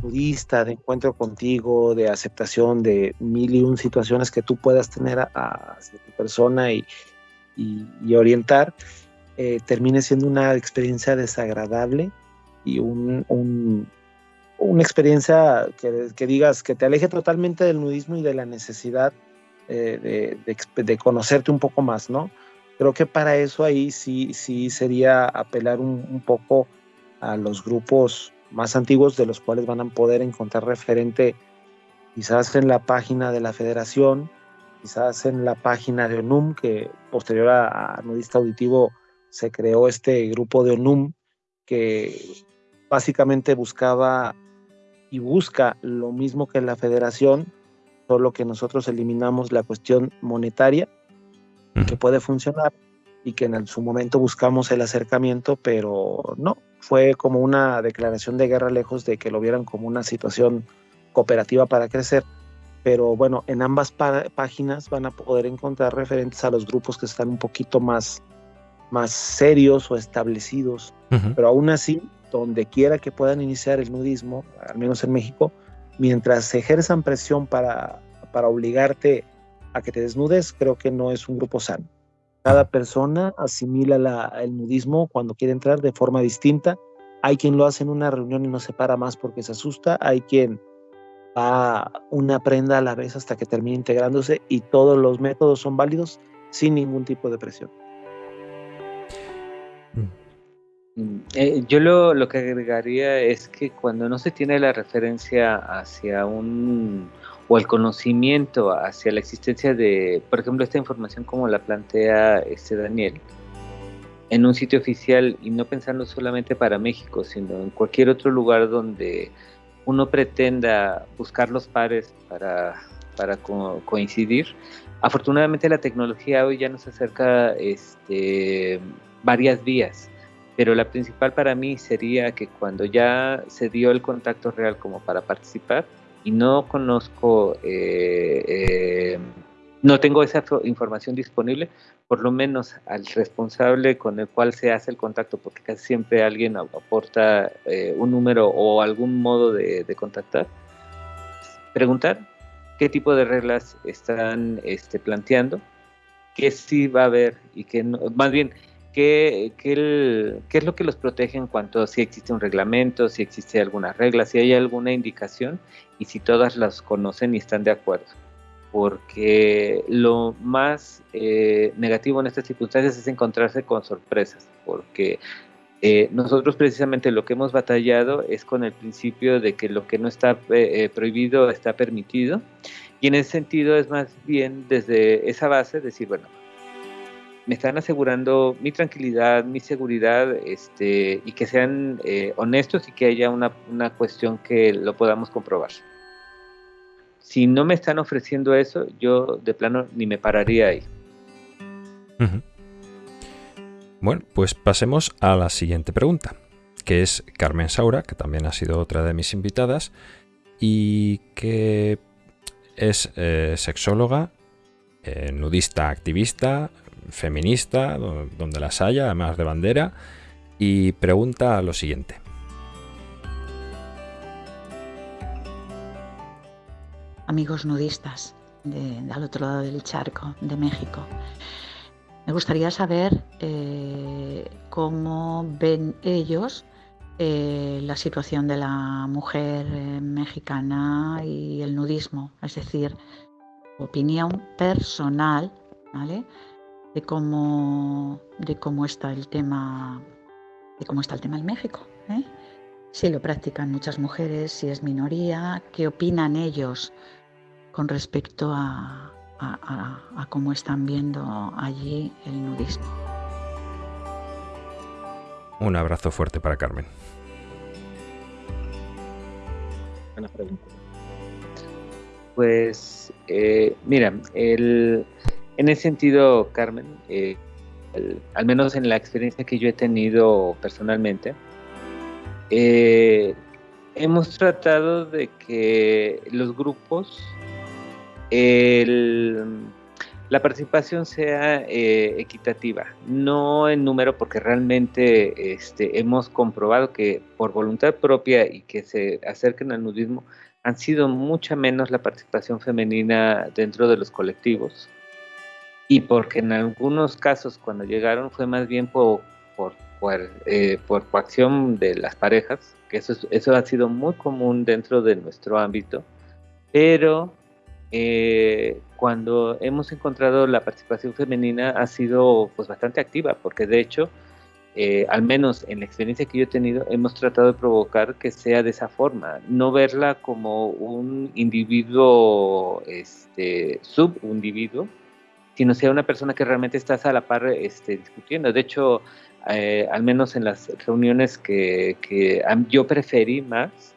budista, de encuentro contigo, de aceptación de mil y un situaciones que tú puedas tener a, tu persona y, y orientar, eh, termine siendo una experiencia desagradable y un, un, una experiencia que, que, digas que te aleje totalmente del nudismo y de la necesidad eh, de, de, de, conocerte un poco más, ¿no? Creo que para eso ahí sí, sí sería apelar un, un poco a los grupos más antiguos de los cuales van a poder encontrar referente quizás en la página de la federación, quizás en la página de ONUM, que posterior a, a Nudista Auditivo se creó este grupo de ONUM que básicamente buscaba y busca lo mismo que la federación, solo que nosotros eliminamos la cuestión monetaria, que puede funcionar y que en su momento buscamos el acercamiento, pero no, fue como una declaración de guerra lejos de que lo vieran como una situación cooperativa para crecer. Pero bueno, en ambas páginas van a poder encontrar referentes a los grupos que están un poquito más más serios o establecidos, uh -huh. pero aún así, donde quiera que puedan iniciar el nudismo, al menos en México, mientras ejerzan presión para, para obligarte a que te desnudes, creo que no es un grupo sano. Cada persona asimila el nudismo cuando quiere entrar de forma distinta. Hay quien lo hace en una reunión y no se para más porque se asusta. Hay quien va una prenda a la vez hasta que termine integrándose y todos los métodos son válidos sin ningún tipo de presión. Eh, yo lo, lo, que agregaría es que cuando no se tiene la referencia hacia un o el conocimiento hacia la existencia de, por ejemplo, esta información como la plantea este Daniel, en un sitio oficial y no pensando solamente para México, sino en cualquier otro lugar donde uno pretenda buscar los pares para, para coincidir. Afortunadamente la tecnología hoy ya nos acerca este, varias vías pero la principal para mí sería que cuando ya se dio el contacto real como para participar y no conozco, eh, eh, no tengo esa información disponible, por lo menos al responsable con el cual se hace el contacto, porque casi siempre alguien aporta eh, un número o algún modo de, contactar, preguntar qué tipo de reglas están este, planteando, qué sí va a haber y qué no, más bien ¿Qué, es lo que los protege en cuanto a si existe un reglamento, si existe alguna regla, si hay alguna indicación y si todas las conocen y están de acuerdo? Porque lo más eh, negativo en estas circunstancias es encontrarse con sorpresas, porque eh, nosotros precisamente lo que hemos batallado es con el principio de que lo que no está eh, prohibido está permitido y en ese sentido es más bien desde esa base decir, bueno, me están asegurando mi tranquilidad, mi seguridad, este, y que sean eh, honestos y que haya una, cuestión que lo podamos comprobar. Si no me están ofreciendo eso, yo de plano ni me pararía ahí. Bueno, pues pasemos a la siguiente pregunta, que es Carmen Saura, que también ha sido otra de mis invitadas, y que es eh, sexóloga, eh, nudista activista, feminista, donde las haya, además de bandera, y pregunta lo siguiente. Amigos nudistas al otro lado del charco, de México, me gustaría saber eh, cómo ven ellos eh, la situación de la mujer eh, mexicana y el nudismo, es decir, opinión personal, ¿vale? De cómo, de cómo está el tema, de cómo está el tema en México. ¿eh? Si lo practican muchas mujeres, si es minoría, qué opinan ellos con respecto a, cómo están viendo allí el nudismo. Un abrazo fuerte para Carmen. Buena pregunta. Pues eh, mira, el, en ese sentido, Carmen, eh, al menos en la experiencia que yo he tenido personalmente, eh, hemos tratado de que los grupos, la participación sea eh, equitativa, no en número, porque realmente este, hemos comprobado que por voluntad propia y que se acerquen al nudismo, han sido mucha menos la participación femenina dentro de los colectivos y porque en algunos casos cuando llegaron fue más bien por, por, por, eh, coacción de las parejas, que eso, eso ha sido muy común dentro de nuestro ámbito, pero eh, cuando hemos encontrado la participación femenina ha sido pues bastante activa, porque de hecho, eh, al menos en la experiencia que yo he tenido, hemos tratado de provocar que sea de esa forma, no verla como un individuo, este, subindividuo, sino sea una persona que realmente estás a la par este, discutiendo. De hecho, eh, al menos en las reuniones que, yo preferí más,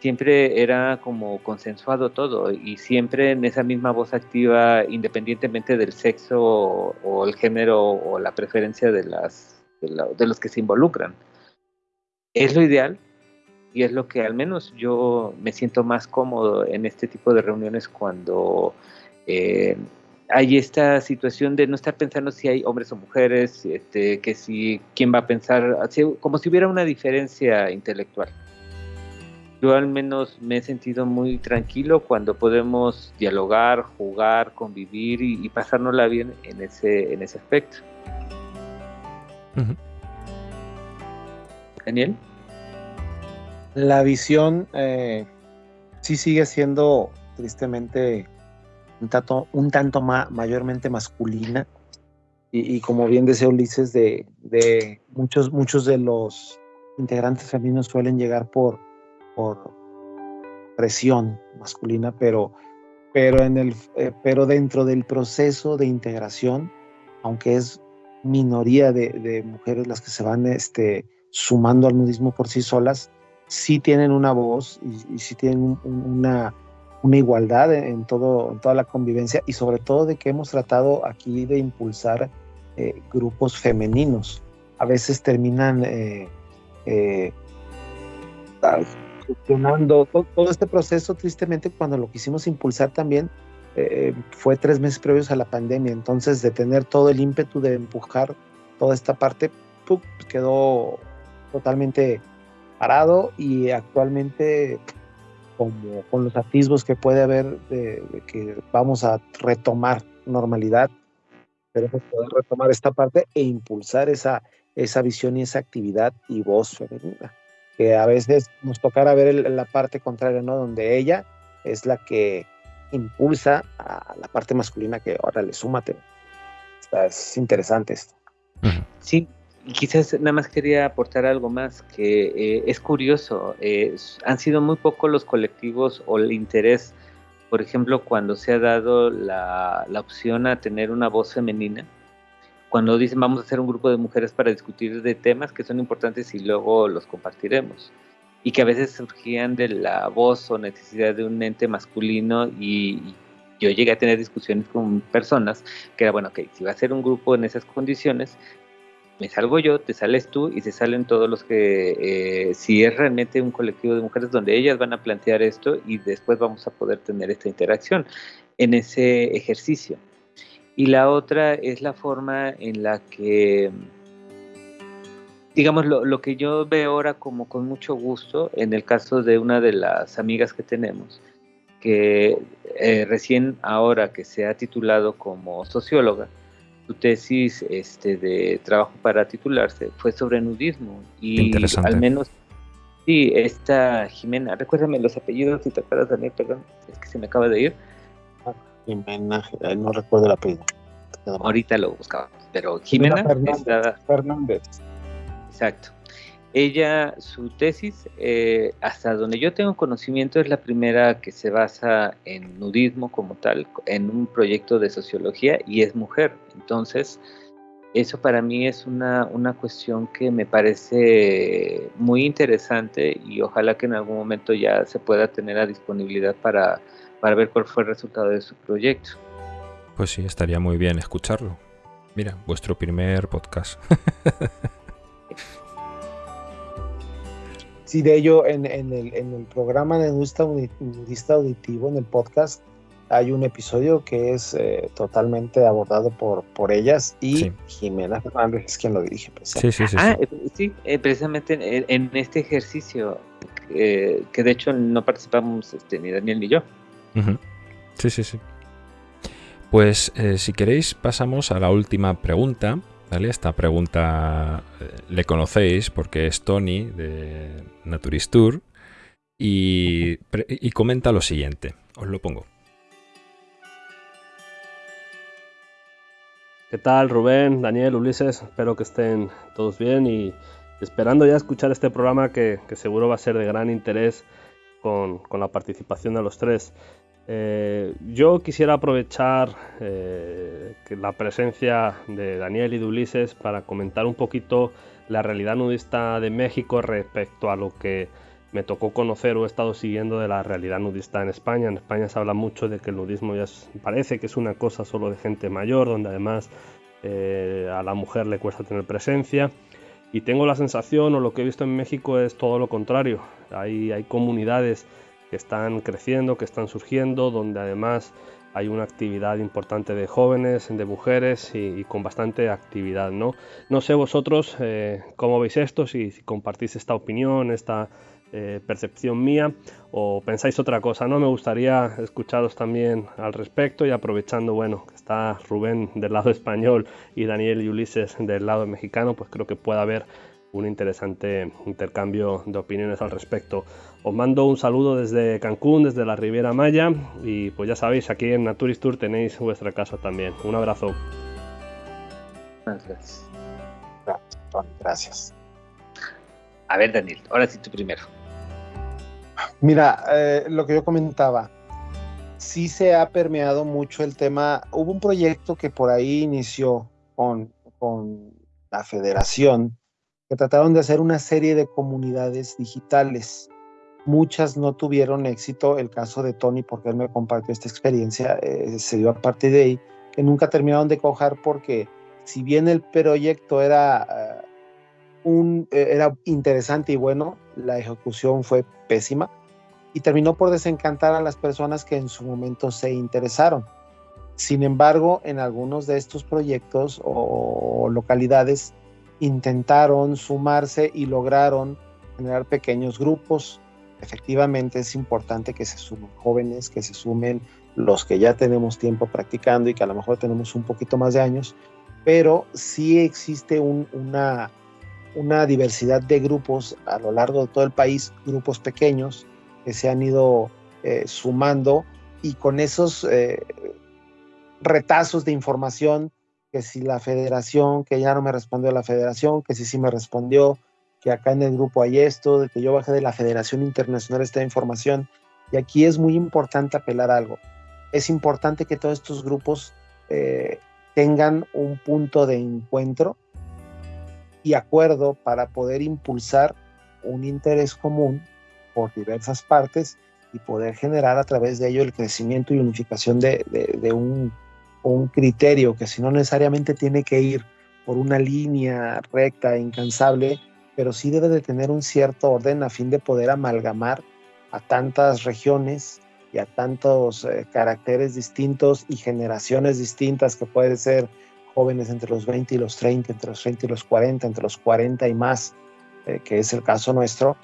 siempre era como consensuado todo y siempre en esa misma voz activa, independientemente del sexo o, el género o la preferencia de, las, de, los que se involucran. Es lo ideal y es lo que al menos yo me siento más cómodo en este tipo de reuniones cuando eh, hay esta situación de no estar pensando si hay hombres o mujeres, este, que si quién va a pensar, como si hubiera una diferencia intelectual. yo al menos me he sentido muy tranquilo cuando podemos dialogar, jugar, convivir y, pasárnosla bien en ese, en ese aspecto. Daniel. La visión eh, sí sigue siendo tristemente un tanto, mayormente masculina. Y, como bien decía Ulises, de, muchos, de los integrantes femeninos suelen llegar por, presión masculina, eh, pero dentro del proceso de integración, aunque es minoría de, mujeres las que se van este, sumando al nudismo por sí solas, sí tienen una voz y, y sí tienen una, una igualdad en, todo, toda la convivencia y sobre todo de que hemos tratado aquí de impulsar eh, grupos femeninos. A veces terminan eh, eh, funcionando todo, este proceso, tristemente, cuando lo quisimos impulsar también, fue tres meses previos a la pandemia. Entonces, de tener todo el ímpetu de empujar toda esta parte, quedó totalmente parado y actualmente como con los atisbos que puede haber de, que vamos a retomar normalidad, queremos poder retomar esta parte e impulsar esa, esa visión y esa actividad y voz femenina, que a veces nos tocará ver la parte contraria, ¿no? Donde ella es la que impulsa a la parte masculina que ahora le súmate. es interesante esto. Sí, quizás nada más quería aportar algo más, que eh, es curioso, han sido muy pocos los colectivos o el interés, por ejemplo, cuando se ha dado la, la, opción a tener una voz femenina, cuando dicen vamos a hacer un grupo de mujeres para discutir de temas que son importantes y luego los compartiremos, y que a veces surgían de la voz o necesidad de un ente masculino y, yo llegué a tener discusiones con personas que era, bueno, que si va a ser un grupo en esas condiciones, me salgo yo, te sales tú y se salen todos los que, eh, si es realmente un colectivo de mujeres donde ellas van a plantear esto y después vamos a poder tener esta interacción en ese ejercicio. Y la otra es la forma en la que, digamos, lo, que yo veo ahora como con mucho gusto, en el caso de una de las amigas que tenemos, que eh, recién ahora que se ha titulado como socióloga, su tesis este, de trabajo para titularse fue sobre nudismo. Y al menos, sí, esta Jimena, recuérdame los apellidos si te acuerdas, Daniel, perdón, es que se me acaba de ir. Jimena, no recuerdo el apellido. Ahorita lo buscaba, pero Jimena, Fernández. Exacto. Ella, su tesis, eh, hasta donde yo tengo conocimiento, es la primera que se basa en nudismo como tal, en un proyecto de sociología y es mujer. Entonces, eso para mí es una, una cuestión que me parece muy interesante y ojalá que en algún momento ya se pueda tener la disponibilidad para, para ver cuál fue el resultado de su proyecto. Pues sí, estaría muy bien escucharlo. Mira, vuestro primer podcast. Sí, de ello, en, el, programa de Nudista, Auditivo, en el podcast, hay un episodio que es eh, totalmente abordado por, por ellas y Jimena Fernández es quien lo dirige. Sí, sí, sí. Ah, sí, eh, precisamente en, este ejercicio, eh, que de hecho no participamos este, ni Daniel ni yo. Sí, sí, sí. Pues si queréis pasamos a la última pregunta, esta pregunta eh, le conocéis porque es Tony de Naturistur y, y comenta lo siguiente. Os lo pongo. ¿Qué tal Rubén, Daniel, Ulises? Espero que estén todos bien y esperando ya escuchar este programa que, seguro va a ser de gran interés con, con, la participación de los tres. Eh, yo quisiera aprovechar eh, la presencia de Daniel y de Ulises para comentar un poquito la realidad nudista de México respecto a lo que me tocó conocer o he estado siguiendo de la realidad nudista en España. En España se habla mucho de que el nudismo ya parece que es una cosa solo de gente mayor, donde además eh, a la mujer le cuesta tener presencia. Y tengo la sensación, o lo que he visto en México es todo lo contrario. Hay, hay comunidades que están creciendo, que están surgiendo, donde además hay una actividad importante de jóvenes, de mujeres y, con bastante actividad. No, no sé vosotros eh, cómo veis esto, si, compartís esta opinión, esta, eh, percepción mía o pensáis otra cosa, ¿no? Me gustaría escucharos también al respecto y aprovechando, bueno, que está Rubén del lado español y Daniel y Ulises del lado mexicano, pues creo que puede haber un interesante intercambio de opiniones al respecto. Os mando un saludo desde Cancún, desde la Riviera Maya y pues ya sabéis, aquí en Naturis Tour tenéis vuestra casa también. Un abrazo. Gracias. Gracias. A ver, Daniel, ahora sí tú primero. Mira, eh, lo que yo comentaba, sí se ha permeado mucho el tema. Hubo un proyecto que por ahí inició con, con la federación, que trataron de hacer una serie de comunidades digitales. Muchas no tuvieron éxito. El caso de Tony, porque él me compartió esta experiencia, eh, se dio a partir de ahí, que nunca terminaron de cojar porque si bien el proyecto era, eh, un, era interesante y bueno, la ejecución fue pésima y terminó por desencantar a las personas que en su momento se interesaron. Sin embargo, en algunos de estos proyectos o localidades intentaron sumarse y lograron generar pequeños grupos. Efectivamente es importante que se sumen jóvenes, que se sumen los que ya tenemos tiempo practicando y que a lo mejor tenemos un poquito más de años, pero sí existe una, diversidad de grupos a lo largo de todo el país, grupos pequeños que se han ido eh, sumando y con esos eh, retazos de información, que si la federación, que ya no me respondió la federación, que si sí me respondió, que acá en el grupo hay esto, de que yo bajé de la Federación Internacional esta información. Y aquí es muy importante apelar algo. Es importante que todos estos grupos eh, tengan un punto de encuentro y acuerdo para poder impulsar un interés común por diversas partes y poder generar a través de ello el crecimiento y unificación de, un, un, criterio que si no necesariamente tiene que ir por una línea recta incansable, pero sí debe de tener un cierto orden a fin de poder amalgamar a tantas regiones y a tantos eh, caracteres distintos y generaciones distintas que pueden ser jóvenes entre los 20 y los 30, entre los 30 y los 40, entre los 40 y más, eh, que es el caso nuestro,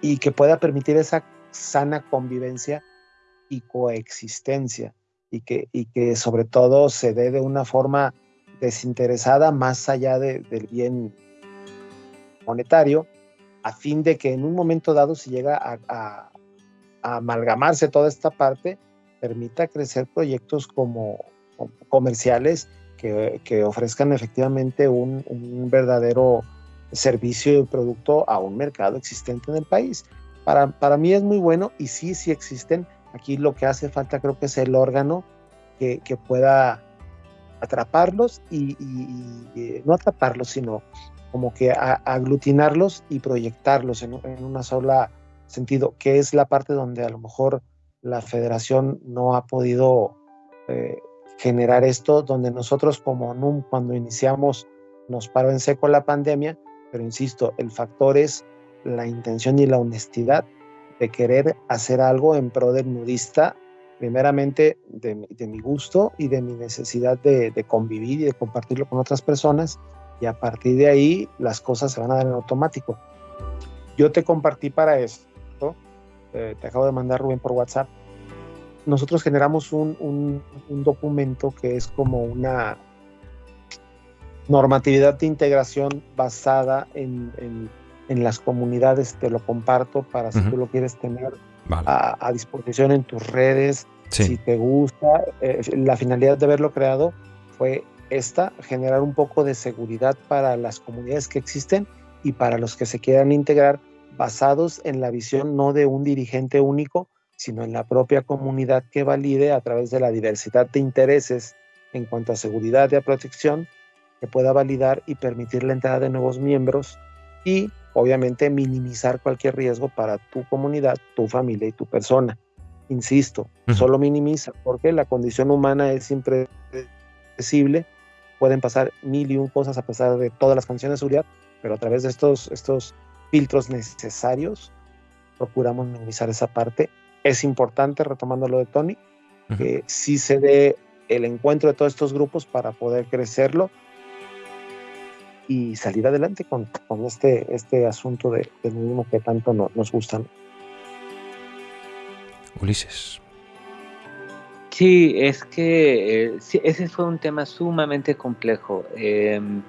y, que pueda permitir esa sana convivencia y coexistencia y que, y que sobre todo se dé de una forma desinteresada más allá del bien monetario, a fin de que en un momento dado si llega a, amalgamarse toda esta parte, permita crecer proyectos como, comerciales que, que, ofrezcan efectivamente un, un verdadero servicio y producto a un mercado existente en el país. Para, para mí es muy bueno y sí, sí existen. Aquí lo que hace falta creo que es el órgano que, pueda atraparlos y, y, no atraparlos, sino como que aglutinarlos y proyectarlos en, una sola sentido, que es la parte donde a lo mejor la federación no ha podido eh, generar esto, donde nosotros como cuando iniciamos nos paró en seco la pandemia, pero insisto, el factor es la intención y la honestidad de querer hacer algo en pro del nudista, primeramente de, mi gusto y de mi necesidad de, convivir y de compartirlo con otras personas, y a partir de ahí las cosas se van a dar en automático. Yo te compartí para esto, eh, te acabo de mandar Rubén por WhatsApp, nosotros generamos un documento que es como una, normatividad de integración basada en, en, las comunidades, te lo comparto para si tú lo quieres tener a, disposición en tus redes, si te gusta. Eh, la finalidad de haberlo creado fue esta, generar un poco de seguridad para las comunidades que existen y para los que se quieran integrar, basados en la visión no de un dirigente único, sino en la propia comunidad que valide a través de la diversidad de intereses en cuanto a seguridad y a protección que pueda validar y permitir la entrada de nuevos miembros y obviamente minimizar cualquier riesgo para tu comunidad, tu familia y tu persona. Insisto, solo minimiza porque la condición humana es impredecible, pueden pasar mil y un cosas a pesar de todas las condiciones de seguridad, pero a través de estos, estos filtros necesarios procuramos minimizar esa parte. Es importante, retomando lo de Tony, que sí se dé el encuentro de todos estos grupos para poder crecerlo y salir adelante con, con este, este asunto de, del mismo que tanto nos gusta. Ulises. Sí, es que eh, ese fue un tema sumamente complejo. Em,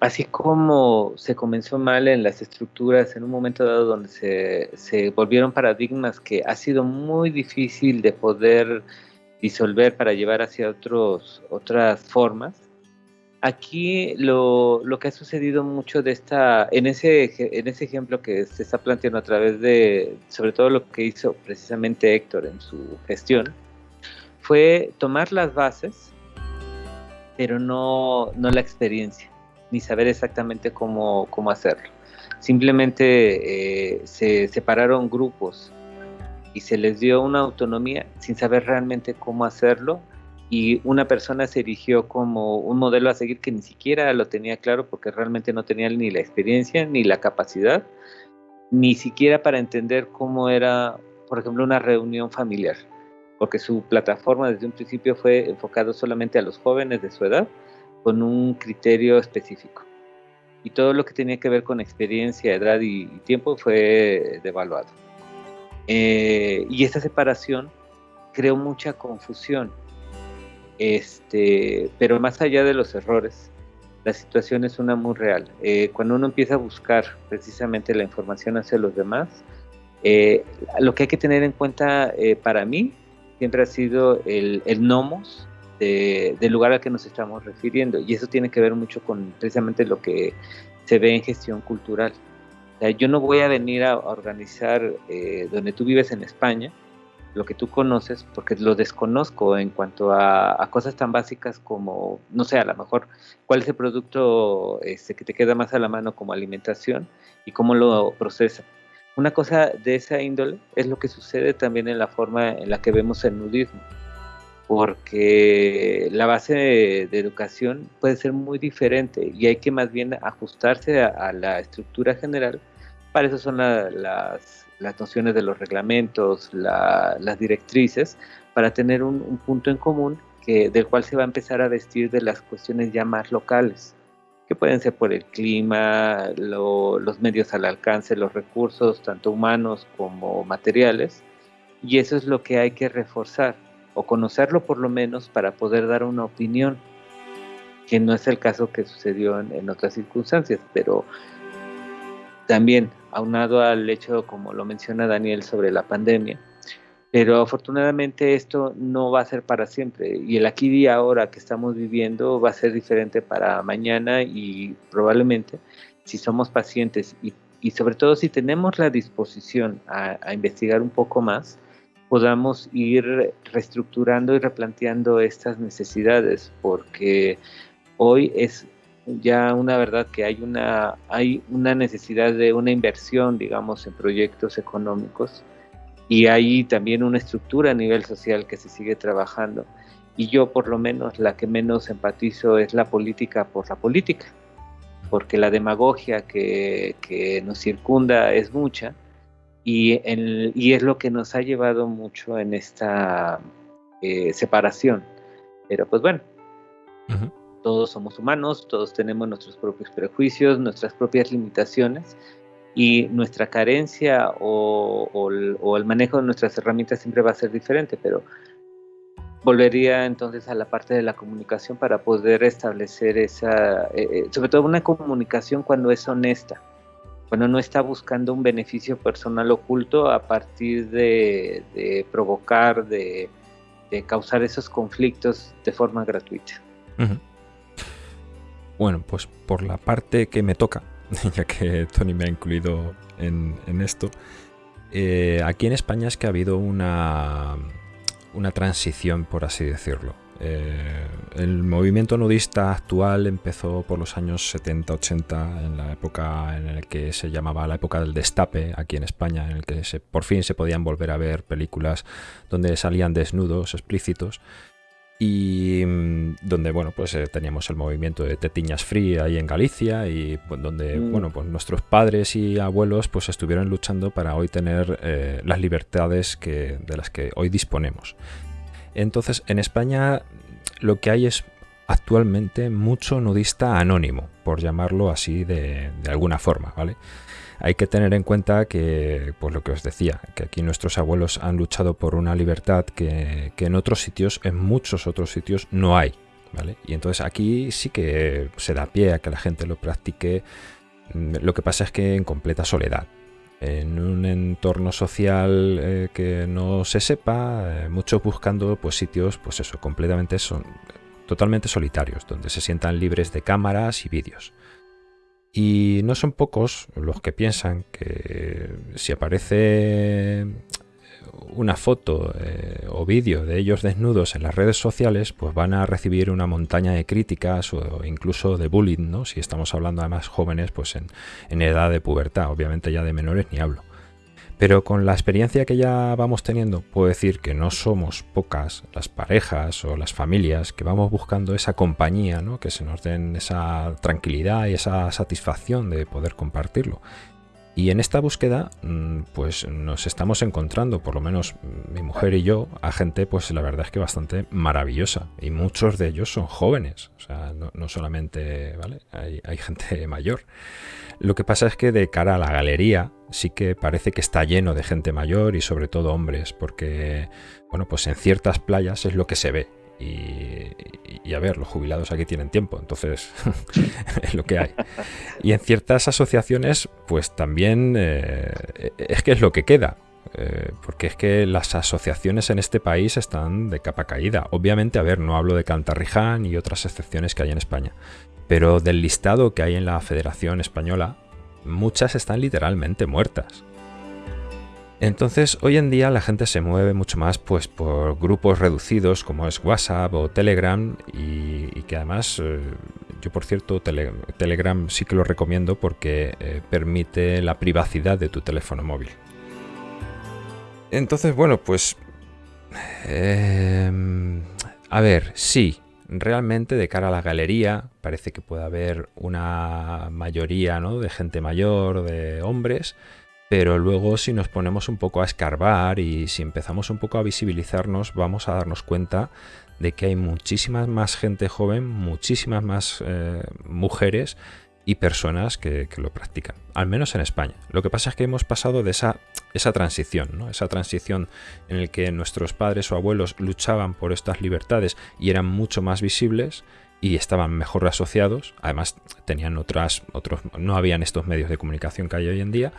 así como se comenzó mal en las estructuras en un momento dado donde se, se volvieron paradigmas que ha sido muy difícil de poder disolver para llevar hacia otros, otras formas, Aquí lo, lo, que ha sucedido mucho de esta, en ese, en ese ejemplo que se está planteando a través de, sobre todo lo que hizo precisamente Héctor en su gestión, fue tomar las bases, pero no, no la experiencia, ni saber exactamente cómo, cómo hacerlo. Simplemente eh, se separaron grupos y se les dio una autonomía sin saber realmente cómo hacerlo y una persona se erigió como un modelo a seguir que ni siquiera lo tenía claro porque realmente no tenía ni la experiencia ni la capacidad, ni siquiera para entender cómo era, por ejemplo, una reunión familiar, porque su plataforma desde un principio fue enfocado solamente a los jóvenes de su edad con un criterio específico. Y todo lo que tenía que ver con experiencia, edad y, tiempo fue devaluado. Eh, y esta separación creó mucha confusión este, pero más allá de los errores, la situación es una muy real. Eh, cuando uno empieza a buscar precisamente la información hacia los demás, eh, lo que hay que tener en cuenta eh, para mí siempre ha sido el, nomos del lugar al que nos estamos refiriendo. Y eso tiene que ver mucho con precisamente lo que se ve en gestión cultural. yo no voy a venir a organizar donde tú vives en España, lo que tú conoces, porque lo desconozco en cuanto a, cosas tan básicas como, no sé, a lo mejor cuál es el producto este, que te queda más a la mano como alimentación y cómo lo procesa. Una cosa de esa índole es lo que sucede también en la forma en la que vemos el nudismo, porque la base de, educación puede ser muy diferente y hay que más bien ajustarse a, la estructura general. Para eso son las las nociones de los reglamentos, las directrices, para tener un, punto en común que, del cual se va a empezar a vestir de las cuestiones ya más locales, que pueden ser por el clima, los medios al alcance, los recursos, tanto humanos como materiales, y eso es lo que hay que reforzar, o conocerlo por lo menos para poder dar una opinión, que no es el caso que sucedió en, en otras circunstancias, pero también aunado al hecho, como lo menciona Daniel, sobre la pandemia. Pero afortunadamente esto no va a ser para siempre y el aquí y ahora que estamos viviendo va a ser diferente para mañana y probablemente si somos pacientes y, y sobre todo si tenemos la disposición a, a investigar un poco más, podamos ir reestructurando y replanteando estas necesidades porque hoy es ya una verdad que hay una, hay una necesidad de una inversión, digamos, en proyectos económicos y hay también una estructura a nivel social que se sigue trabajando. Y yo por lo menos la que menos empatizo es la política por la política, porque la demagogia que, que nos circunda es mucha y, y, es lo que nos ha llevado mucho en esta eh, separación. Pero pues bueno, todos somos humanos, todos tenemos nuestros propios prejuicios, nuestras propias limitaciones y nuestra carencia o, el, manejo de nuestras herramientas siempre va a ser diferente, pero volvería entonces a la parte de la comunicación para poder establecer esa, eh, eh, sobre todo una comunicación cuando es honesta, cuando no está buscando un beneficio personal oculto a partir de, provocar, de, causar esos conflictos de forma gratuita. Bueno, pues por la parte que me toca, ya que Tony me ha incluido en, esto, eh, aquí en España es que ha habido una, una transición, por así decirlo. Eh, el movimiento nudista actual empezó por los años 70-80, en la época en la que se llamaba la época del destape aquí en España, en el que se, por fin se podían volver a ver películas donde salían desnudos explícitos y mm, donde bueno pues eh, teníamos el movimiento de Tetiñas Free ahí en Galicia y pues, donde mm. bueno pues nuestros padres y abuelos pues estuvieron luchando para hoy tener eh, las libertades que, de las que hoy disponemos entonces en España lo que hay es actualmente mucho nudista anónimo, por llamarlo así de, alguna forma, ¿vale? Hay que tener en cuenta que, pues lo que os decía, que aquí nuestros abuelos han luchado por una libertad que, que en otros sitios, en muchos otros sitios, no hay, ¿vale? Y entonces aquí sí que se da pie a que la gente lo practique. Mm, lo que pasa es que en completa soledad, en un entorno social eh, que no se sepa, eh, muchos buscando pues sitios, pues eso, completamente son totalmente solitarios, donde se sientan libres de cámaras y vídeos. Y no son pocos los que piensan que si aparece una foto eh, o vídeo de ellos desnudos en las redes sociales, pues van a recibir una montaña de críticas o incluso de bullying, ¿no? Si estamos hablando además jóvenes, pues en, en edad de pubertad, obviamente ya de menores ni hablo. Pero con la experiencia que ya vamos teniendo, puedo decir que no somos pocas las parejas o las familias que vamos buscando esa compañía, ¿no? que se nos den esa tranquilidad y esa satisfacción de poder compartirlo. Y en esta búsqueda, mm, pues nos estamos encontrando, por lo menos mi mujer y yo, a gente, pues la verdad es que bastante maravillosa. Y muchos de ellos son jóvenes, o sea, no, solamente, ¿vale? Hay, hay, gente mayor. Lo que pasa es que de cara a la galería, sí que parece que está lleno de gente mayor y sobre todo hombres, porque, bueno, pues en ciertas playas es lo que se ve. Y, a ver, los jubilados aquí tienen tiempo, entonces es lo que hay. Y en ciertas asociaciones, pues también eh, es que es lo que queda. Eh, porque es que las asociaciones en este país están de capa caída. Obviamente, a ver, no hablo de Cantarriján y otras excepciones que hay en España, pero del listado que hay en la Federación Española, muchas están literalmente muertas. Entonces, hoy en día la gente se mueve mucho más pues, por grupos reducidos como es WhatsApp o Telegram y, que además, eh, yo por cierto, Telegram sí que lo recomiendo porque eh, permite la privacidad de tu teléfono móvil. Entonces, bueno, pues... Em, a ver, sí, realmente de cara a la galería parece que puede haber una mayoría ¿no? de gente mayor, de hombres, pero luego si nos ponemos un poco a escarbar y si empezamos un poco a visibilizarnos, vamos a darnos cuenta de que hay muchísimas más gente joven, muchísimas más eh, mujeres y personas que, lo practican, al menos en España. Lo que pasa es que hemos pasado de esa, esa transición, ¿no? esa transición en la que nuestros padres o abuelos luchaban por estas libertades y eran mucho más visibles y estaban mejor asociados, además tenían otras, otros, no habían estos medios de comunicación que hay hoy en día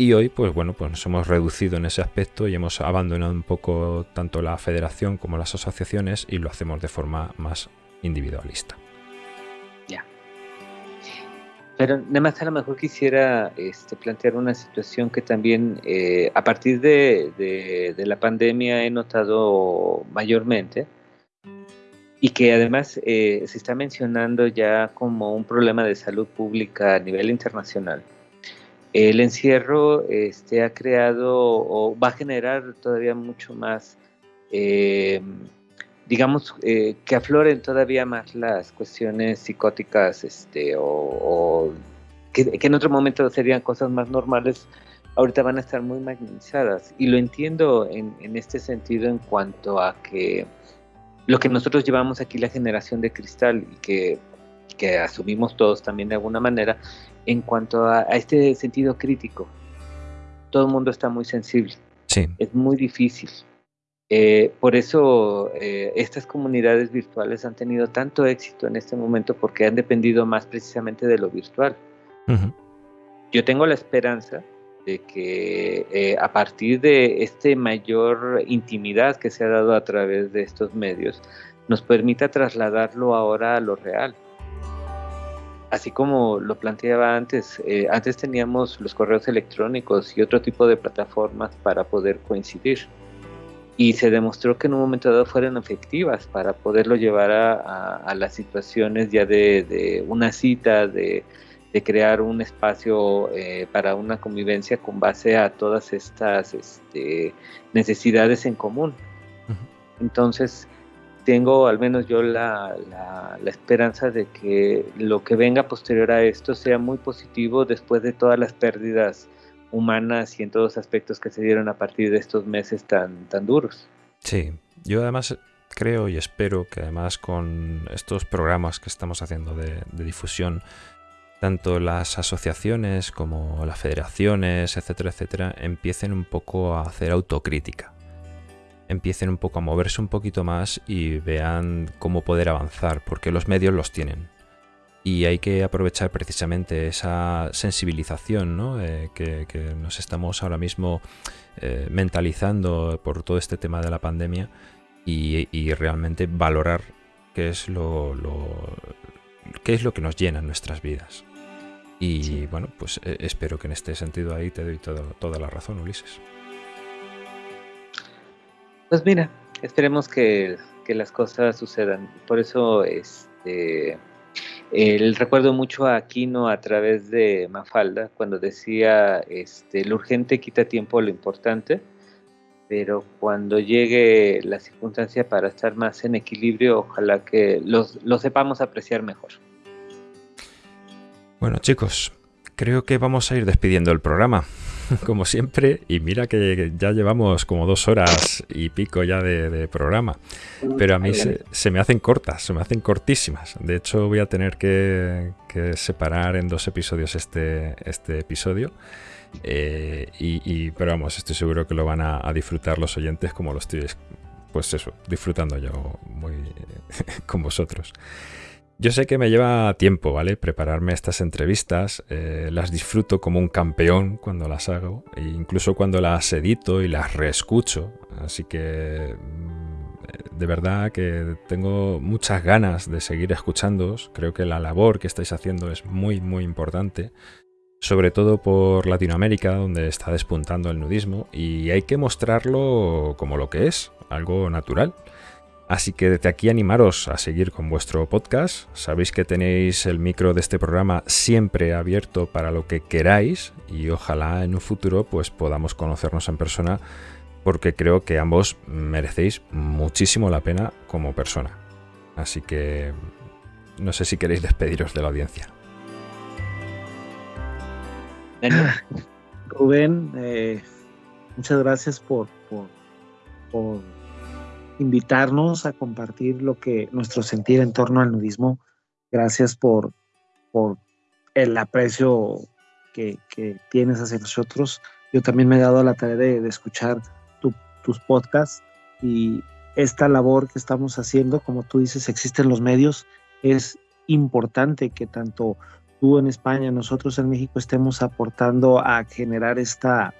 y hoy, pues bueno, pues nos hemos reducido en ese aspecto y hemos abandonado un poco tanto la federación como las asociaciones y lo hacemos de forma más individualista. Ya. Pero además a lo mejor quisiera este, plantear una situación que también eh, a partir de, la pandemia he notado mayormente y que además eh, se está mencionando ya como un problema de salud pública a nivel internacional el encierro este, ha creado o va a generar todavía mucho más, eh, digamos, eh, que afloren todavía más las cuestiones psicóticas este, o, que, en otro momento serían cosas más normales, ahorita van a estar muy magnificadas. Y lo entiendo en, en este sentido en cuanto a que lo que nosotros llevamos aquí, la generación de cristal, y que que asumimos todos también de alguna manera, en cuanto a, este sentido crítico. Todo el mundo está muy sensible. Sí. Es muy difícil. Eh, por eso eh, estas comunidades virtuales han tenido tanto éxito en este momento porque han dependido más precisamente de lo virtual. Yo tengo la esperanza de que eh, a partir de esta mayor intimidad que se ha dado a través de estos medios, nos permita trasladarlo ahora a lo real así como lo planteaba antes, eh, antes teníamos los correos electrónicos y otro tipo de plataformas para poder coincidir. Y se demostró que en un momento dado fueron efectivas para poderlo llevar a, las situaciones ya de, una cita, de, crear un espacio eh, para una convivencia con base a todas estas este, necesidades en común. Entonces, tengo al menos yo la, esperanza de que lo que venga posterior a esto sea muy positivo después de todas las pérdidas humanas y en todos los aspectos que se dieron a partir de estos meses tan, tan duros. Sí, yo además creo y espero que además con estos programas que estamos haciendo de, difusión, tanto las asociaciones como las federaciones, etcétera, etcétera, empiecen un poco a hacer autocrítica. Empiecen un poco a moverse un poquito más y vean cómo poder avanzar, porque los medios los tienen. Y hay que aprovechar precisamente esa sensibilización ¿no? Eh, que, nos estamos ahora mismo eh, mentalizando por todo este tema de la pandemia y, realmente valorar qué es lo, qué es lo que nos llena en nuestras vidas. Y bueno, pues eh, espero que en este sentido ahí te doy toda la razón, Ulises. Pues mira, esperemos que, las cosas sucedan. Por eso este, el recuerdo mucho a Aquino a través de Mafalda, cuando decía, este, lo urgente quita tiempo a lo importante pero cuando llegue la circunstancia para estar más en equilibrio, ojalá que los, lo sepamos apreciar mejor. Bueno chicos, creo que vamos a ir despidiendo el programa, como siempre, y mira que ya llevamos como dos horas y pico ya de, programa, pero a mí se, me hacen cortas, se me hacen cortísimas. De hecho voy a tener que, separar en dos episodios este, este episodio. Eh, y, pero vamos, estoy seguro que lo van a, disfrutar los oyentes como lo estoy, pues disfrutando yo muy con vosotros. Yo sé que me lleva tiempo, ¿vale? Prepararme estas entrevistas. Eh, las disfruto como un campeón cuando las hago. E incluso cuando las edito y las reescucho. Así que mm, de verdad que tengo muchas ganas de seguir escuchándoos. Creo que la labor que estáis haciendo es muy, muy importante sobre todo por Latinoamérica, donde está despuntando el nudismo, y hay que mostrarlo como lo que es, algo natural. Así que desde aquí animaros a seguir con vuestro podcast. Sabéis que tenéis el micro de este programa siempre abierto para lo que queráis y ojalá en un futuro pues podamos conocernos en persona porque creo que ambos merecéis muchísimo la pena como persona. Así que no sé si queréis despediros de la audiencia. Rubén, eh, muchas gracias por, por, invitarnos a compartir lo que nuestro sentir en torno al nudismo. Gracias por, el aprecio que, tienes hacia nosotros. Yo también me he dado la tarea de, escuchar tus podcasts y esta labor que estamos haciendo, como tú dices, existen los medios, es importante que tanto tú en España, nosotros en México estemos aportando a generar esta,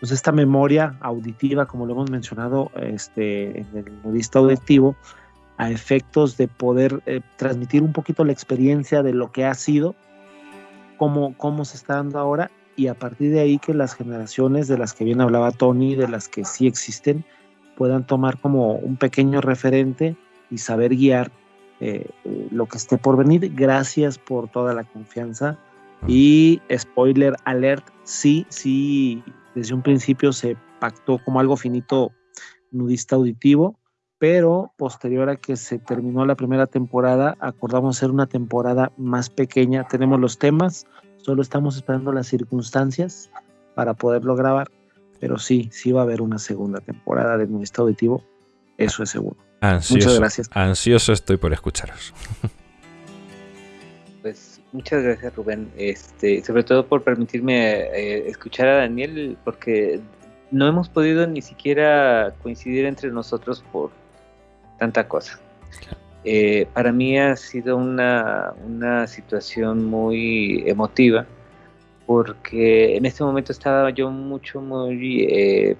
pues esta memoria auditiva, como lo hemos mencionado este, en el nudista auditivo, a efectos de poder eh, transmitir un poquito la experiencia de lo que ha sido, cómo, cómo se está dando ahora, y a partir de ahí que las generaciones de las que bien hablaba Tony, de las que sí existen, puedan tomar como un pequeño referente y saber guiar eh, lo que esté por venir. Gracias por toda la confianza. Y spoiler alert, sí, sí, desde un principio se pactó como algo finito nudista auditivo, pero posterior a que se terminó la primera temporada, acordamos hacer una temporada más pequeña. Tenemos los temas, solo estamos esperando las circunstancias para poderlo grabar, pero sí, sí va a haber una segunda temporada de nudista auditivo, eso es seguro. Ansioso, muchas gracias. Ansioso estoy por escucharos. Pues muchas gracias Rubén, este, sobre todo por permitirme eh, escuchar a Daniel, porque no hemos podido ni siquiera coincidir entre nosotros por tanta cosa. Eh, para mí ha sido una, una situación muy emotiva porque en este momento estaba yo mucho, muy eh,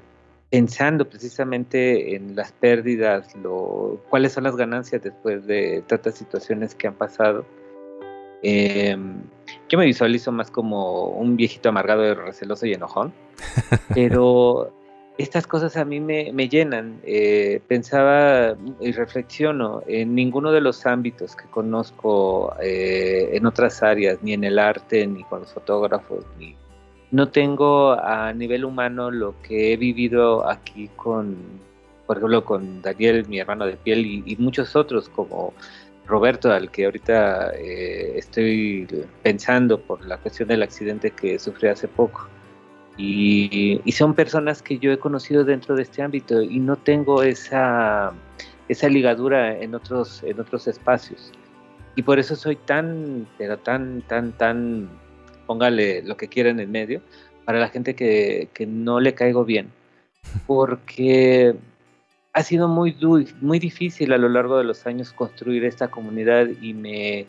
pensando precisamente en las pérdidas, lo, cuáles son las ganancias después de tantas situaciones que han pasado. Em, yo me visualizo más como un viejito amargado, receloso y enojón, pero estas cosas a mí me, llenan. Eh, pensaba y reflexiono en ninguno de los ámbitos que conozco eh, en otras áreas, ni en el arte, ni con los fotógrafos, ni no tengo a nivel humano lo que he vivido aquí con, por ejemplo, con Daniel, mi hermano de piel, y, muchos otros como Roberto, al que ahorita eh, estoy pensando por la cuestión del accidente que sufrí hace poco. Y, son personas que yo he conocido dentro de este ámbito y no tengo esa esa ligadura en otros, en otros espacios. Y por eso soy tan, pero tan, tan, tan, póngale lo que quieran en medio, para la gente que, que no le caigo bien. Porque ha sido muy, muy difícil a lo largo de los años construir esta comunidad y me,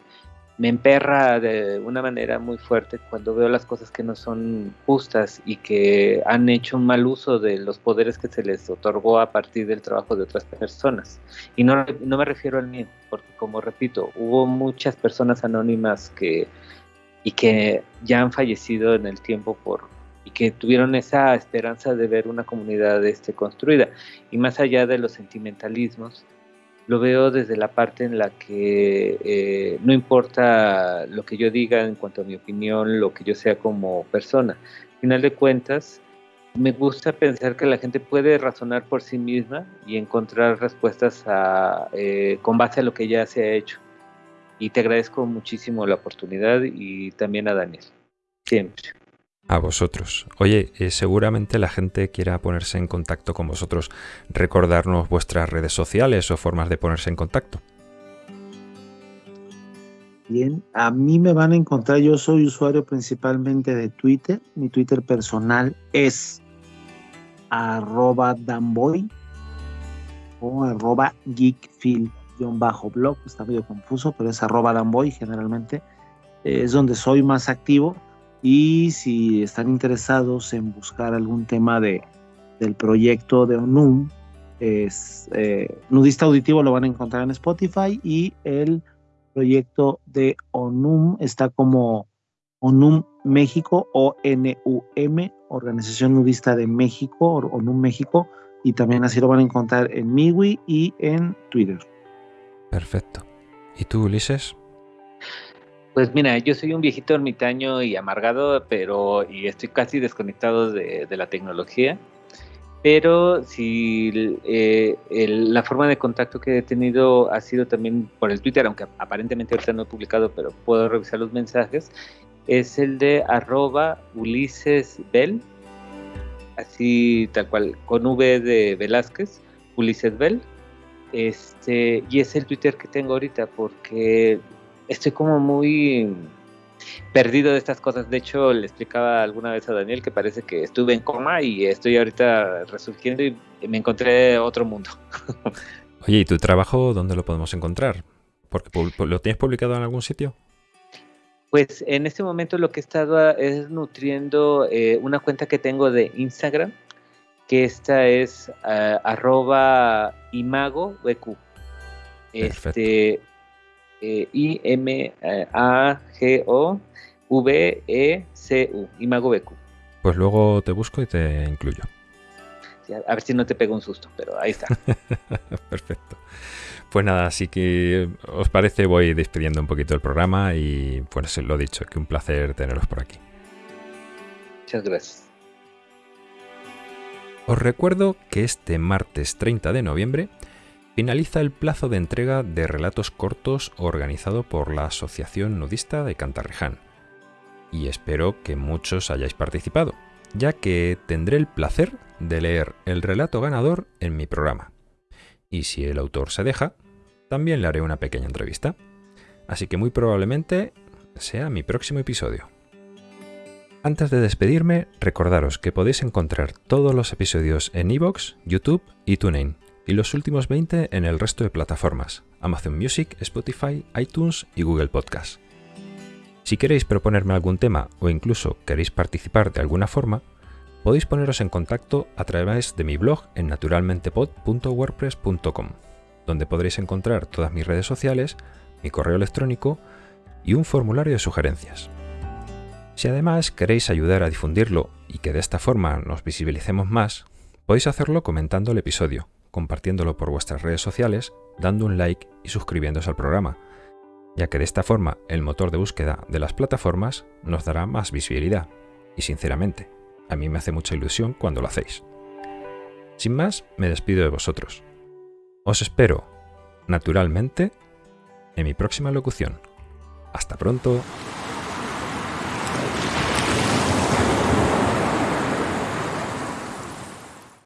me emperra de una manera muy fuerte cuando veo las cosas que no son justas y que han hecho un mal uso de los poderes que se les otorgó a partir del trabajo de otras personas. Y no, no me refiero al mío, porque como repito, hubo muchas personas anónimas que y que ya han fallecido en el tiempo por y que tuvieron esa esperanza de ver una comunidad este, construida. Y más allá de los sentimentalismos, lo veo desde la parte en la que eh, no importa lo que yo diga en cuanto a mi opinión, lo que yo sea como persona. Al final de cuentas, me gusta pensar que la gente puede razonar por sí misma y encontrar respuestas eh, con base a lo que ya se ha hecho. Y te agradezco muchísimo la oportunidad y también a Daniel. Siempre. A vosotros. Oye, eh, seguramente la gente quiera ponerse en contacto con vosotros. Recordarnos vuestras redes sociales o formas de ponerse en contacto. Bien, a mí me van a encontrar, yo soy usuario principalmente de Twitter. Mi Twitter personal es arroba danboy o arroba geekfield-blog. Está medio confuso, pero es arroba danboy generalmente. Es donde soy más activo y si están interesados en buscar algún tema de, del proyecto de ONUM, es eh, Nudista Auditivo lo van a encontrar en Spotify y el proyecto de ONUM está como ONUM México, O-N-U-M, Organización Nudista de México, ONUM México, y también así lo van a encontrar en Miwi y en Twitter. Perfecto. ¿Y tú, Ulises? Pues mira, yo soy un viejito ermitaño y amargado, pero y estoy casi desconectado de, la tecnología. Pero si eh, la forma de contacto que he tenido ha sido también por el Twitter, aunque aparentemente ahorita no he publicado, pero puedo revisar los mensajes, es el de arroba Ulises Bell, así tal cual, con V de Velázquez, Ulises Bell. Este, y es el Twitter que tengo ahorita porque estoy como muy perdido de estas cosas. De hecho, le explicaba alguna vez a Daniel que parece que estuve en coma y estoy ahorita resurgiendo y me encontré otro mundo. Oye, ¿y tu trabajo dónde lo podemos encontrar? Porque ¿Lo tienes publicado en algún sitio? Pues en este momento lo que he estado es nutriendo eh, una cuenta que tengo de Instagram, que esta es uh, arroba imago Este, I-M-A-G-O-V-E-C-U, Imago Pues luego te busco y te incluyo. a ver si no te pego un susto, pero ahí está. Perfecto. Pues nada, así que os parece, voy despidiendo un poquito el programa y pues lo dicho, que un placer teneros por aquí. Muchas gracias. Os recuerdo que este martes 30 de noviembre finaliza el plazo de entrega de relatos cortos organizado por la Asociación Nudista de Cantarreján. Y espero que muchos hayáis participado, ya que tendré el placer de leer el relato ganador en mi programa. Y si el autor se deja, también le haré una pequeña entrevista. Así que muy probablemente sea mi próximo episodio. Antes de despedirme, recordaros que podéis encontrar todos los episodios en iVoox, YouTube y TuneIn y los últimos 20 en el resto de plataformas, Amazon Music, Spotify, iTunes y Google Podcast. Si queréis proponerme algún tema o incluso queréis participar de alguna forma, podéis poneros en contacto a través de mi blog en naturalmentepod.wordpress.com, donde podréis encontrar todas mis redes sociales, mi correo electrónico y un formulario de sugerencias. Si además queréis ayudar a difundirlo y que de esta forma nos visibilicemos más, podéis hacerlo comentando el episodio compartiéndolo por vuestras redes sociales, dando un like y suscribiéndose al programa, ya que de esta forma el motor de búsqueda de las plataformas nos dará más visibilidad. Y sinceramente, a mí me hace mucha ilusión cuando lo hacéis. Sin más, me despido de vosotros. Os espero, naturalmente, en mi próxima locución. Hasta pronto.